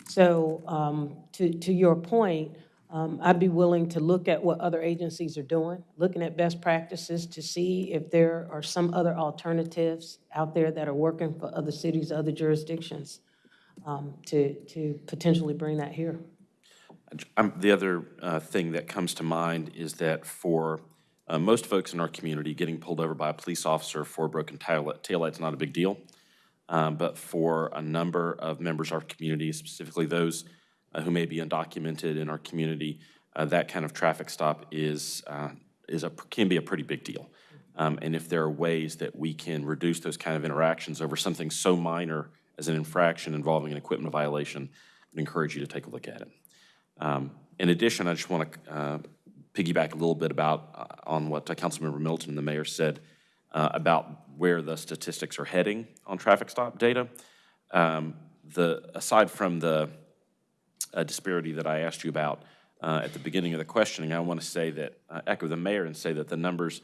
So um, to, to your point, um, I'd be willing to look at what other agencies are doing, looking at best practices to see if there are some other alternatives out there that are working for other cities, other jurisdictions, um, to, to potentially bring that here. Um, The other uh, thing that comes to mind is that for uh, most folks in our community, getting pulled over by a police officer for a broken tail taillight's not a big deal. Um, But for a number of members of our community, specifically those uh, who may be undocumented in our community, uh, that kind of traffic stop is, uh, is a, can be a pretty big deal. Um, And if there are ways that we can reduce those kind of interactions over something so minor as an infraction involving an equipment violation, I'd encourage you to take a look at it. Um, In addition, I just want to piggyback a little bit about, uh, on what uh, Councilmember Middleton and the mayor said uh, about where the statistics are heading on traffic stop data. Um, The, aside from the uh, disparity that I asked you about uh, at the beginning of the questioning, I want to say that, uh, echo the mayor and say that the numbers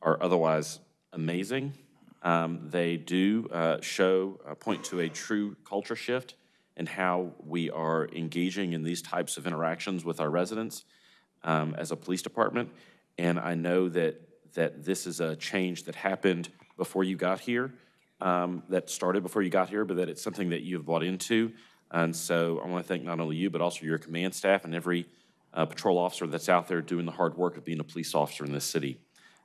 are otherwise amazing. Um, They do show, point to a true culture shift in how we are engaging in these types of interactions with our residents um, as a police department. And I know that, that this is a change that happened before you got here, um, that started before you got here, but that it's something that you have bought into. And so I want to thank not only you, but also your command staff and every uh, patrol officer that's out there doing the hard work of being a police officer in this city.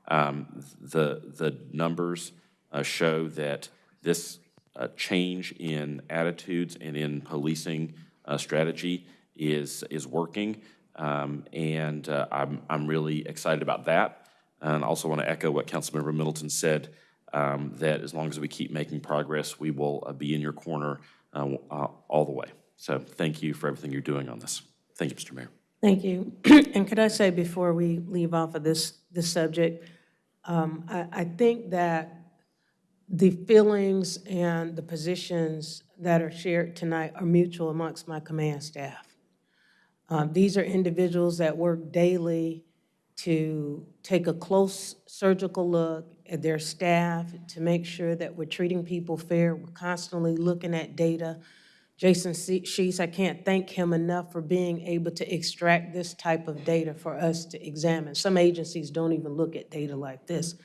Um, The, the numbers uh, show that this uh, change in attitudes and in policing uh, strategy is, is working. Um, And uh, I'm, I'm really excited about that. And I also want to echo what Councilmember Middleton said, um, that as long as we keep making progress, we will uh, be in your corner uh, uh, all the way. So thank you for everything you're doing on this. Thank you, Mr. Mayor. Thank you. And could I say before we leave off of this, this subject, um, I, I think that the feelings and the positions that are shared tonight are mutual amongst my command staff. Um, These are individuals that work daily to take a close surgical look at their staff, to make sure that we're treating people fair. We're constantly looking at data. Jason Schiess, I can't thank him enough for being able to extract this type of data for us to examine. Some agencies don't even look at data like this.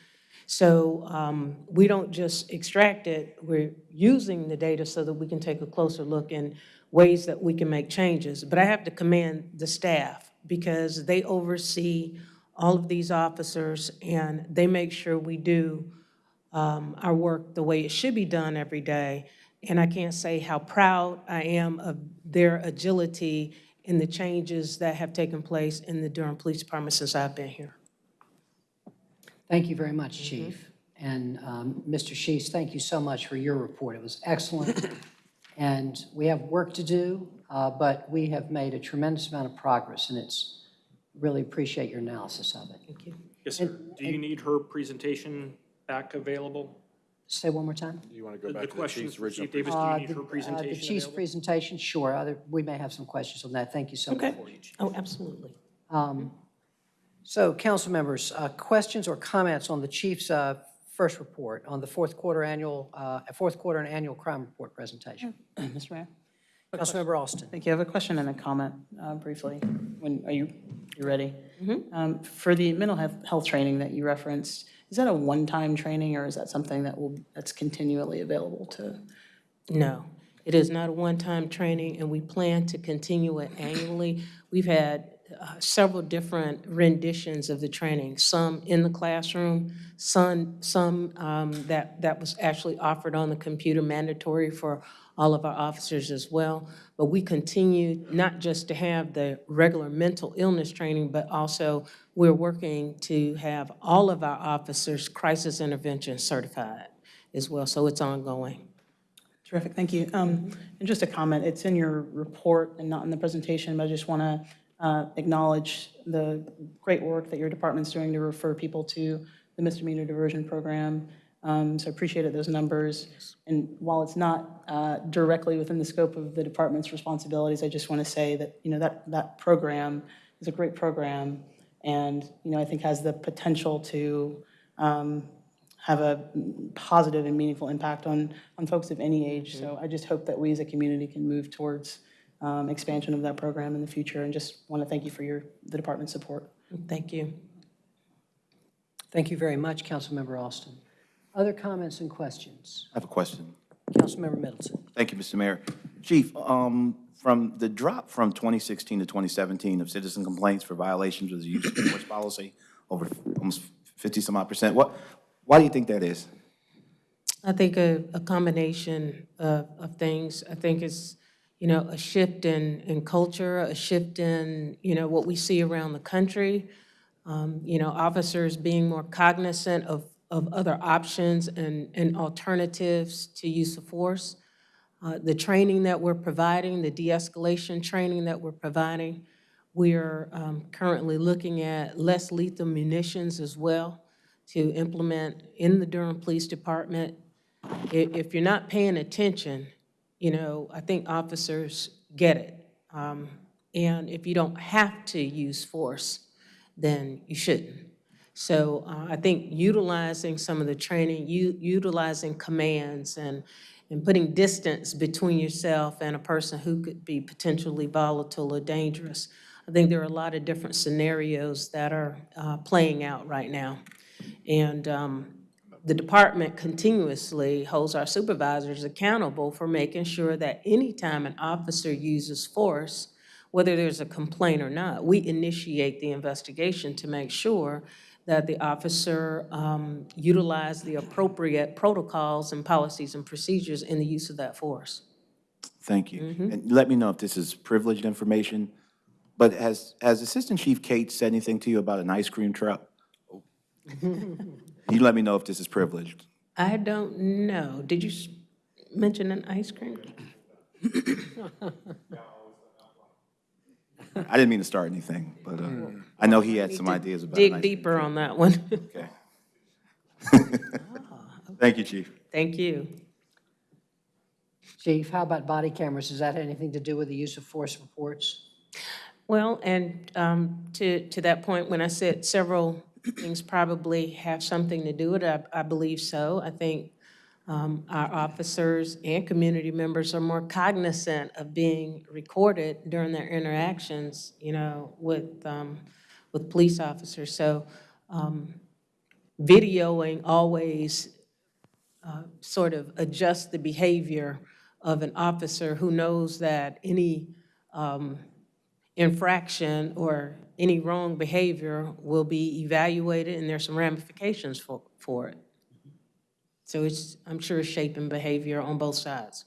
So um, we don't just extract it, we're using the data so that we can take a closer look in ways that we can make changes. But I have to commend the staff because they oversee all of these officers and they make sure we do um, our work the way it should be done every day. And I can't say how proud I am of their agility in the changes that have taken place in the Durham Police Department since I've been here. Thank you very much, Chief. And um, Mr. Schiess, thank you so much for your report. It was excellent. And we have work to do, uh, but we have made a tremendous amount of progress, and it's, really appreciate your analysis of it. Thank you. Yes, sir. Do you need her presentation back available? Say one more time? Do You want to go the back to the questions chief's original Chief Davis, do Uh, you need the- her uh, The presentation chief's available? presentation, sure. Other, we may have some questions on that. Thank you so much. Okay. Oh, absolutely. Um, So, council members, uh, questions or comments on the chief's uh, first report on the fourth quarter annual, uh, fourth quarter and annual crime report presentation? Mr. Mayor? Councilmember Alston. Thank you. I have a question and a comment uh, briefly. When, are you, you ready? Um, For the mental health, health training that you referenced, is that a one-time training or is that something that will, that's continually available to? No, it is not a one-time training, and we plan to continue it annually. We've had uh, several different renditions of the training, some in the classroom, some, some um, that, that was actually offered on the computer, mandatory for all of our officers as well. But we continue not just to have the regular mental illness training, but also we're working to have all of our officers crisis intervention certified as well, so it's ongoing. Terrific, thank you. Um, And just a comment, it's in your report and not in the presentation, but I just want to acknowledge the great work that your department's doing to refer people to the misdemeanor diversion program. Um, So I appreciated those numbers. And while it's not uh, directly within the scope of the department's responsibilities, I just want to say that, you know, that, that program is a great program and, you know, I think has the potential to um, have a positive and meaningful impact on, on folks of any age. So I just hope that we as a community can move towards um, expansion of that program in the future, and just want to thank you for your, the department's support. Thank you. Thank you very much, Councilmember Alston. Other comments and questions? I have a question. Councilmember Middleton. Thank you, Mr. Mayor. Chief, um, from the drop from 2016 to 2017 of citizen complaints for violations of the use of force policy, over almost 50 some odd percent, what, why do you think that is? I think a, a combination of, of things. I think it's, you know, a shift in, in culture, a shift in, you know, what we see around the country. Um, you know, officers being more cognizant of, of other options and, and alternatives to use of force. Uh, the training that we're providing, the de-escalation training that we're providing. We are um, currently looking at less lethal munitions as well to implement in the Durham Police Department. If you're not paying attention, you know, I think officers get it. Um, And if you don't have to use force, then you shouldn't. So uh, I think utilizing some of the training, utilizing commands and, and putting distance between yourself and a person who could be potentially volatile or dangerous. I think there are a lot of different scenarios that are uh, playing out right now. And um, the department continuously holds our supervisors accountable for making sure that anytime an officer uses force, whether there's a complaint or not, we initiate the investigation to make sure that the officer um, utilize the appropriate protocols and policies and procedures in the use of that force. Thank you. And let me know if this is privileged information, but has, has Assistant Chief Kate said anything to you about an ice cream truck? You let me know if this is privileged. I don't know. Did you mention an ice cream? I didn't mean to start anything, but uh, I know he had some ideas about an Dig ice deeper on that one. Okay. Thank you, Chief. Thank you. Chief, how about body cameras? Does that have anything to do with the use of force reports? Well, and um, to, to that point, when I said several things probably have something to do with it, I, I believe so. I think um, our officers and community members are more cognizant of being recorded during their interactions, you know, with, um, with police officers. So um, videoing always uh, sort of adjusts the behavior of an officer who knows that any um, infraction or any wrong behavior will be evaluated and there's some ramifications for, for it. So it's, I'm sure, shaping behavior on both sides.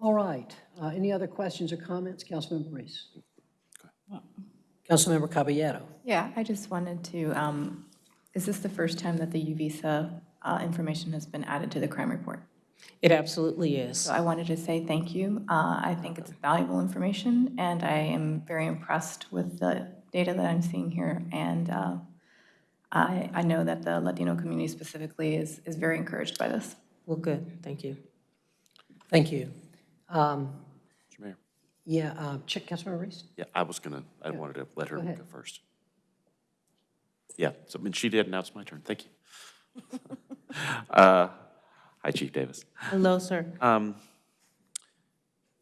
All right. Uh, Any other questions or comments? Councilmember Reece. Councilmember Caballero. Yeah, I just wanted to, um, is this the first time that the UVisa uh, information has been added to the crime report? It absolutely is. So I wanted to say thank you. Uh, I think it's valuable information, and I am very impressed with the data that I'm seeing here. And uh, I, I know that the Latino community specifically is, is very encouraged by this. Well, good, thank you. Thank you. Um, Mr. Mayor. Yeah, uh, Ch- Councilmember Reece? Yeah, I was gonna, I wanted to let her Go go first. Yeah, so, I mean, she did, now it's my turn, thank you. Uh, Hi, Chief Davis. Hello, sir. Um,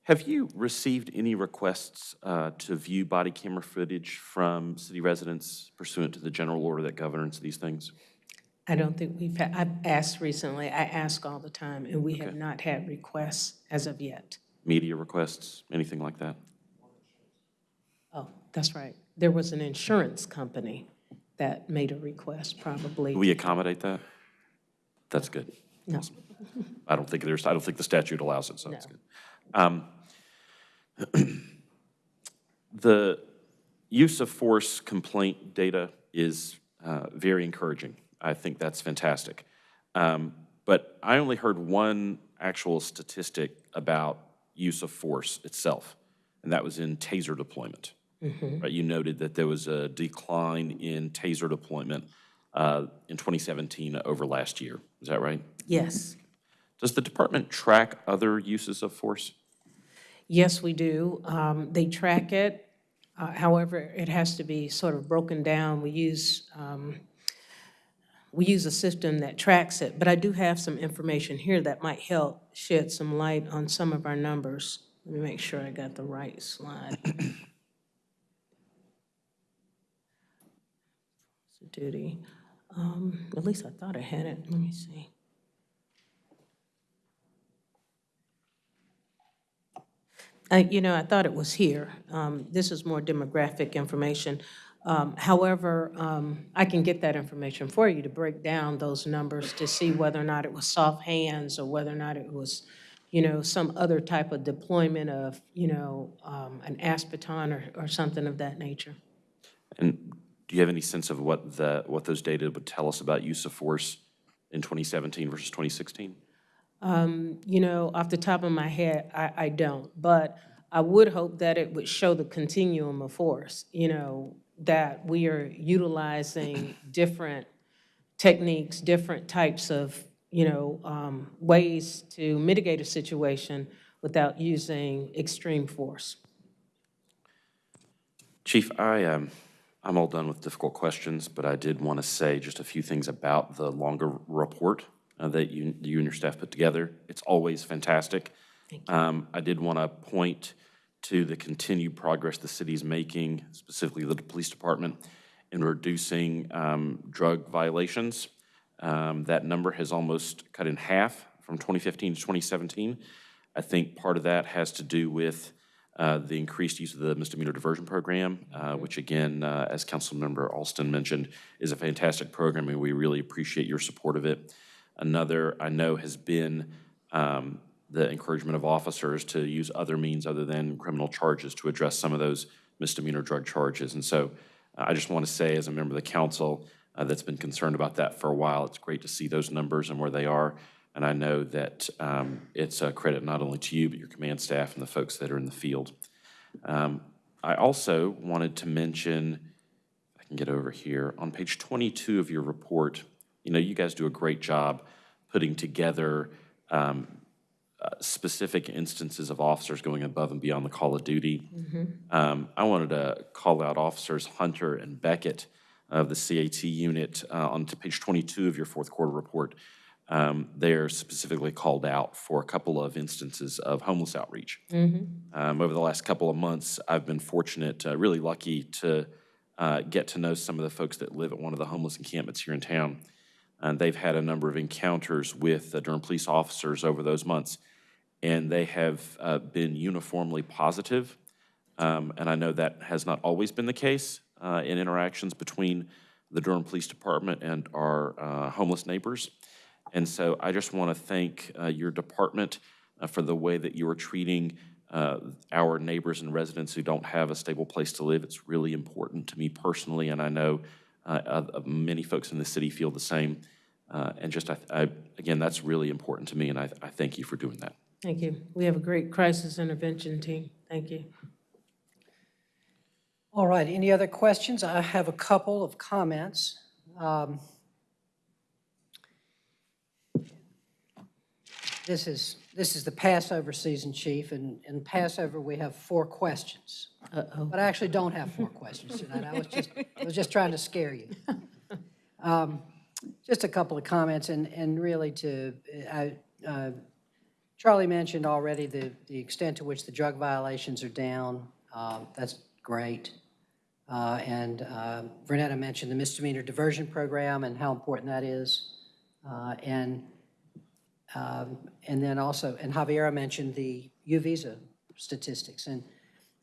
Have you received any requests uh, to view body camera footage from city residents pursuant to the general order that governs these things? I don't think we've had, I've asked recently, I ask all the time, and we have not had requests as of yet. Media requests, anything like that? Oh, that's right. There was an insurance company that made a request, probably. Do we accommodate that? That's good. No. Awesome. I don't think there's, I don't think the statute allows it, so that's good. Um, The use of force complaint data is uh, very encouraging. I think that's fantastic. Um, But I only heard one actual statistic about use of force itself, and that was in TASER deployment. Mhm. Right, you noted that there was a decline in TASER deployment uh, in 2017 over last year. Is that right? Yes. Does the department track other uses of force? Yes, we do. Um, They track it. Uh, However, it has to be sort of broken down. We use, um, we use a system that tracks it, but I do have some information here that might help shed some light on some of our numbers. Let me make sure I got the right slide. Duty, um, at least I thought I had it, let me see. You know, I thought it was here. Um, This is more demographic information. Um, However, um, I can get that information for you to break down those numbers to see whether or not it was soft hands or whether or not it was, you know, some other type of deployment of, you know, um, an ASP baton or, or something of that nature. And do you have any sense of what the, what those data would tell us about use of force in 2017 versus 2016? Um, You know, off the top of my head, I, I don't. But I would hope that it would show the continuum of force, you know, that we are utilizing different techniques, different types of, you know, um, ways to mitigate a situation without using extreme force. Chief, I, um, I'm all done with difficult questions, but I did want to say just a few things about the longer report uh, that you, you and your staff put together. It's always fantastic. Um, I did want to point to the continued progress the city's making, specifically the police department, in reducing um, drug violations. Um, That number has almost cut in half from 2015 to 2017. I think part of that has to do with uh, the increased use of the misdemeanor diversion program, uh, which again, uh, as Councilmember Alston mentioned, is a fantastic program, and we really appreciate your support of it. Another, I know, has been um, the encouragement of officers to use other means other than criminal charges to address some of those misdemeanor drug charges. And so uh, I just want to say, as a member of the council uh, that's been concerned about that for a while, it's great to see those numbers and where they are. And I know that um, it's a credit not only to you, but your command staff and the folks that are in the field. Um, I also wanted to mention, I can get over here, on page 22 of your report, you know, you guys do a great job putting together um, uh, specific instances of officers going above and beyond the call of duty. Um, I wanted to call out Officers Hunter and Beckett of the CAT unit uh, on to page 22 of your fourth quarter report. Um, They're specifically called out for a couple of instances of homeless outreach. Um, Over the last couple of months, I've been fortunate, uh, really lucky to uh, get to know some of the folks that live at one of the homeless encampments here in town. And they've had a number of encounters with the Durham police officers over those months, and they have uh, been uniformly positive. Um, And I know that has not always been the case uh, in interactions between the Durham Police Department and our uh, homeless neighbors. And so I just want to thank uh, your department uh, for the way that you are treating our neighbors and residents who don't have a stable place to live. It's really important to me personally, and I know uh, uh, many folks in the city feel the same. Uh, And just, I, I- again, that's really important to me, and I, I thank you for doing that. Thank you. We have a great crisis intervention team. Thank you. All right, any other questions? I have a couple of comments. Um, This is, this is the Passover season, Chief, and in Passover, we have four questions. Uh-oh. But I actually don't have four questions tonight. I was just, I was just trying to scare you. Um, Just a couple of comments, and, and really to, I, uh, Charlie mentioned already the, the extent to which the drug violations are down. Uh, That's great. Uh, And uh, Vernetta mentioned the misdemeanor diversion program and how important that is. Uh, And, um, and then also, and Javiera mentioned the U-Visa statistics. And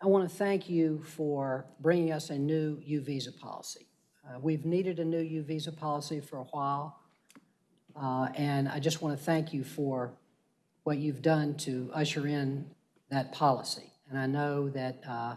I want to thank you for bringing us a new U-Visa policy. Uh, We've needed a new U-Visa policy for a while. Uh, And I just want to thank you for what you've done to usher in that policy. And I know that uh,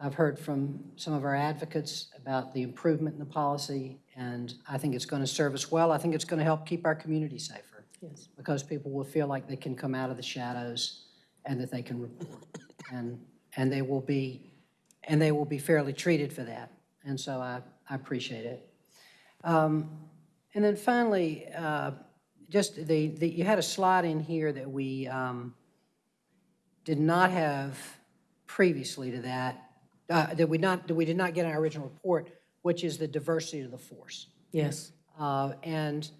I've heard from some of our advocates about the improvement in the policy, and I think it's going to serve us well. I think it's going to help keep our community safer. Yes. Because people will feel like they can come out of the shadows and that they can report. And, and they will be, and they will be fairly treated for that. And so I, I appreciate it. Um, And then finally, uh, just the, the, you had a slide in here that we um, did not have previously to that, uh, that we not, that we did not get in our original report, which is the diversity of the force. Yes. Uh, And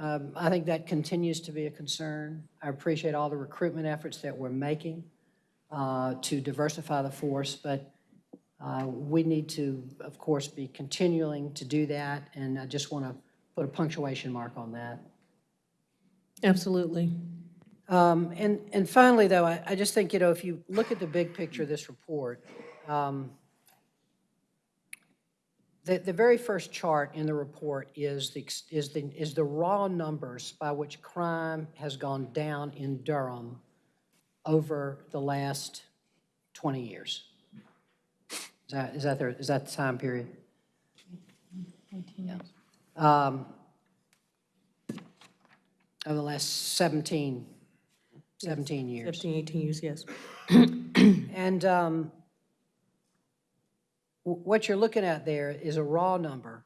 um, I think that continues to be a concern. I appreciate all the recruitment efforts that we're making. uh, to diversify the force, but uh, we need to, of course, be continuing to do that, and I just want to put a punctuation mark on that. Absolutely. Um, And, and finally, though, I, I just think, you know, if you look at the big picture of this report, um, the, the very first chart in the report is the, is the, is the raw numbers by which crime has gone down in Durham over the last 20 years. Is that, is that, there- is that the time period? Um, Over the last 17, 17 years. 17, 18 years, yes. And um, what you're looking at there is a raw number.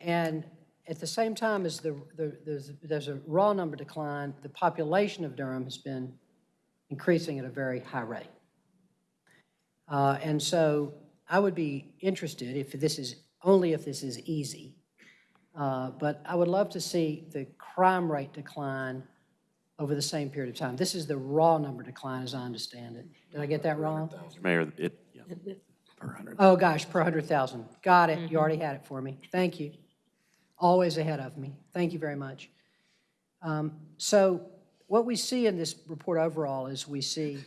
And at the same time as the, the- there's, there's a raw number decline, the population of Durham has been increasing at a very high rate. Uh, And so I would be interested if this is, only if this is easy, uh, but I would love to see the crime rate decline over the same period of time. This is the raw number decline, as I understand it. Did I get that wrong? Mayor, it, yeah. Oh, gosh, per 100,000. Got it. You already had it for me. Thank you. Always ahead of me. Thank you very much. Um, So what we see in this report overall is we see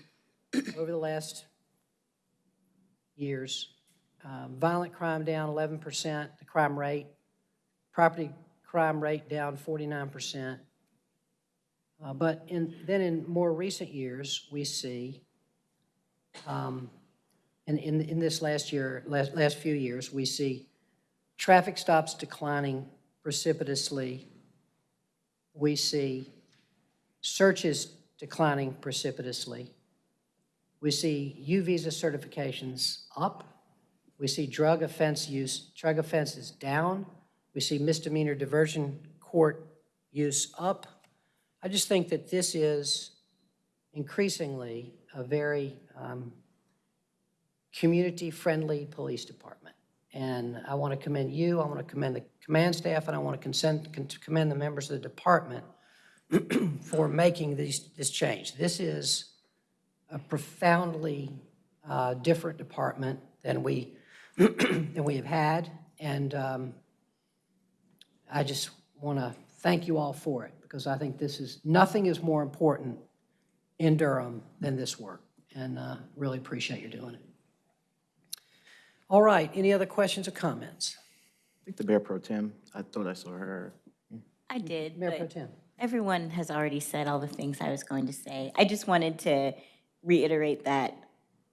over the last years, um, violent crime down 11%, the crime rate, property crime rate down 49%. Uh, But in, then in more recent years, we see, um, in, in, in this last year, last, last few years, we see traffic stops declining precipitously. We see searches declining precipitously. We see U visa certifications up. We see drug offense use, drug offenses down. We see misdemeanor diversion court use up. I just think that this is increasingly a very um, community-friendly police department. And I want to commend you, I want to commend the command staff, and I want to consent, con- commend the members of the department for making these, this change. This is a profoundly uh, different department than we, than we have had, and um, I just want to thank you all for it, because I think this is, nothing is more important in Durham than this work, and uh, really appreciate you doing it. All right, any other questions or comments? I think the Mayor Pro Tem, I thought I saw her. I did, Mayor Pro but Tem. everyone has already said all the things I was going to say. I just wanted to reiterate that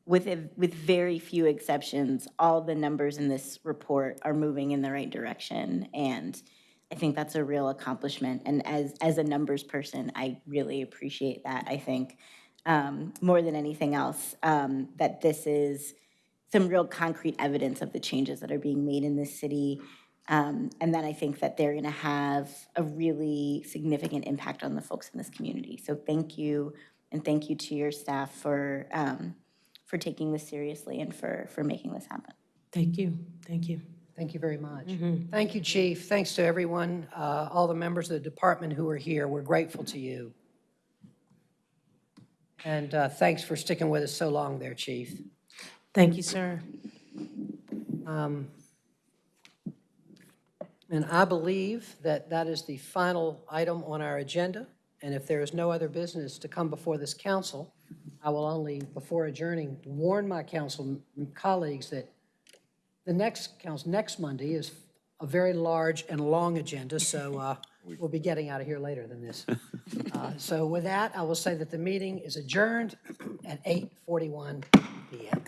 with, a- with very few exceptions, all the numbers in this report are moving in the right direction. And I think that's a real accomplishment. And as, as a numbers person, I really appreciate that. I think um, more than anything else, um, that this is some real concrete evidence of the changes that are being made in this city. Um, And then I think that they're going to have a really significant impact on the folks in this community. So thank you, and thank you to your staff for, um, for taking this seriously and for, for making this happen. Thank you, thank you. Thank you very much. Thank you, Chief. Thanks to everyone, uh, all the members of the department who are here. We're grateful to you. And uh, thanks for sticking with us so long there, Chief. Thank you, sir. Um, And I believe that that is the final item on our agenda. And if there is no other business to come before this council, I will only, before adjourning, warn my council colleagues that the next council, next Monday is a very large and long agenda, so uh, we'll be getting out of here later than this. Uh, So with that, I will say that the meeting is adjourned at 8:41 PM.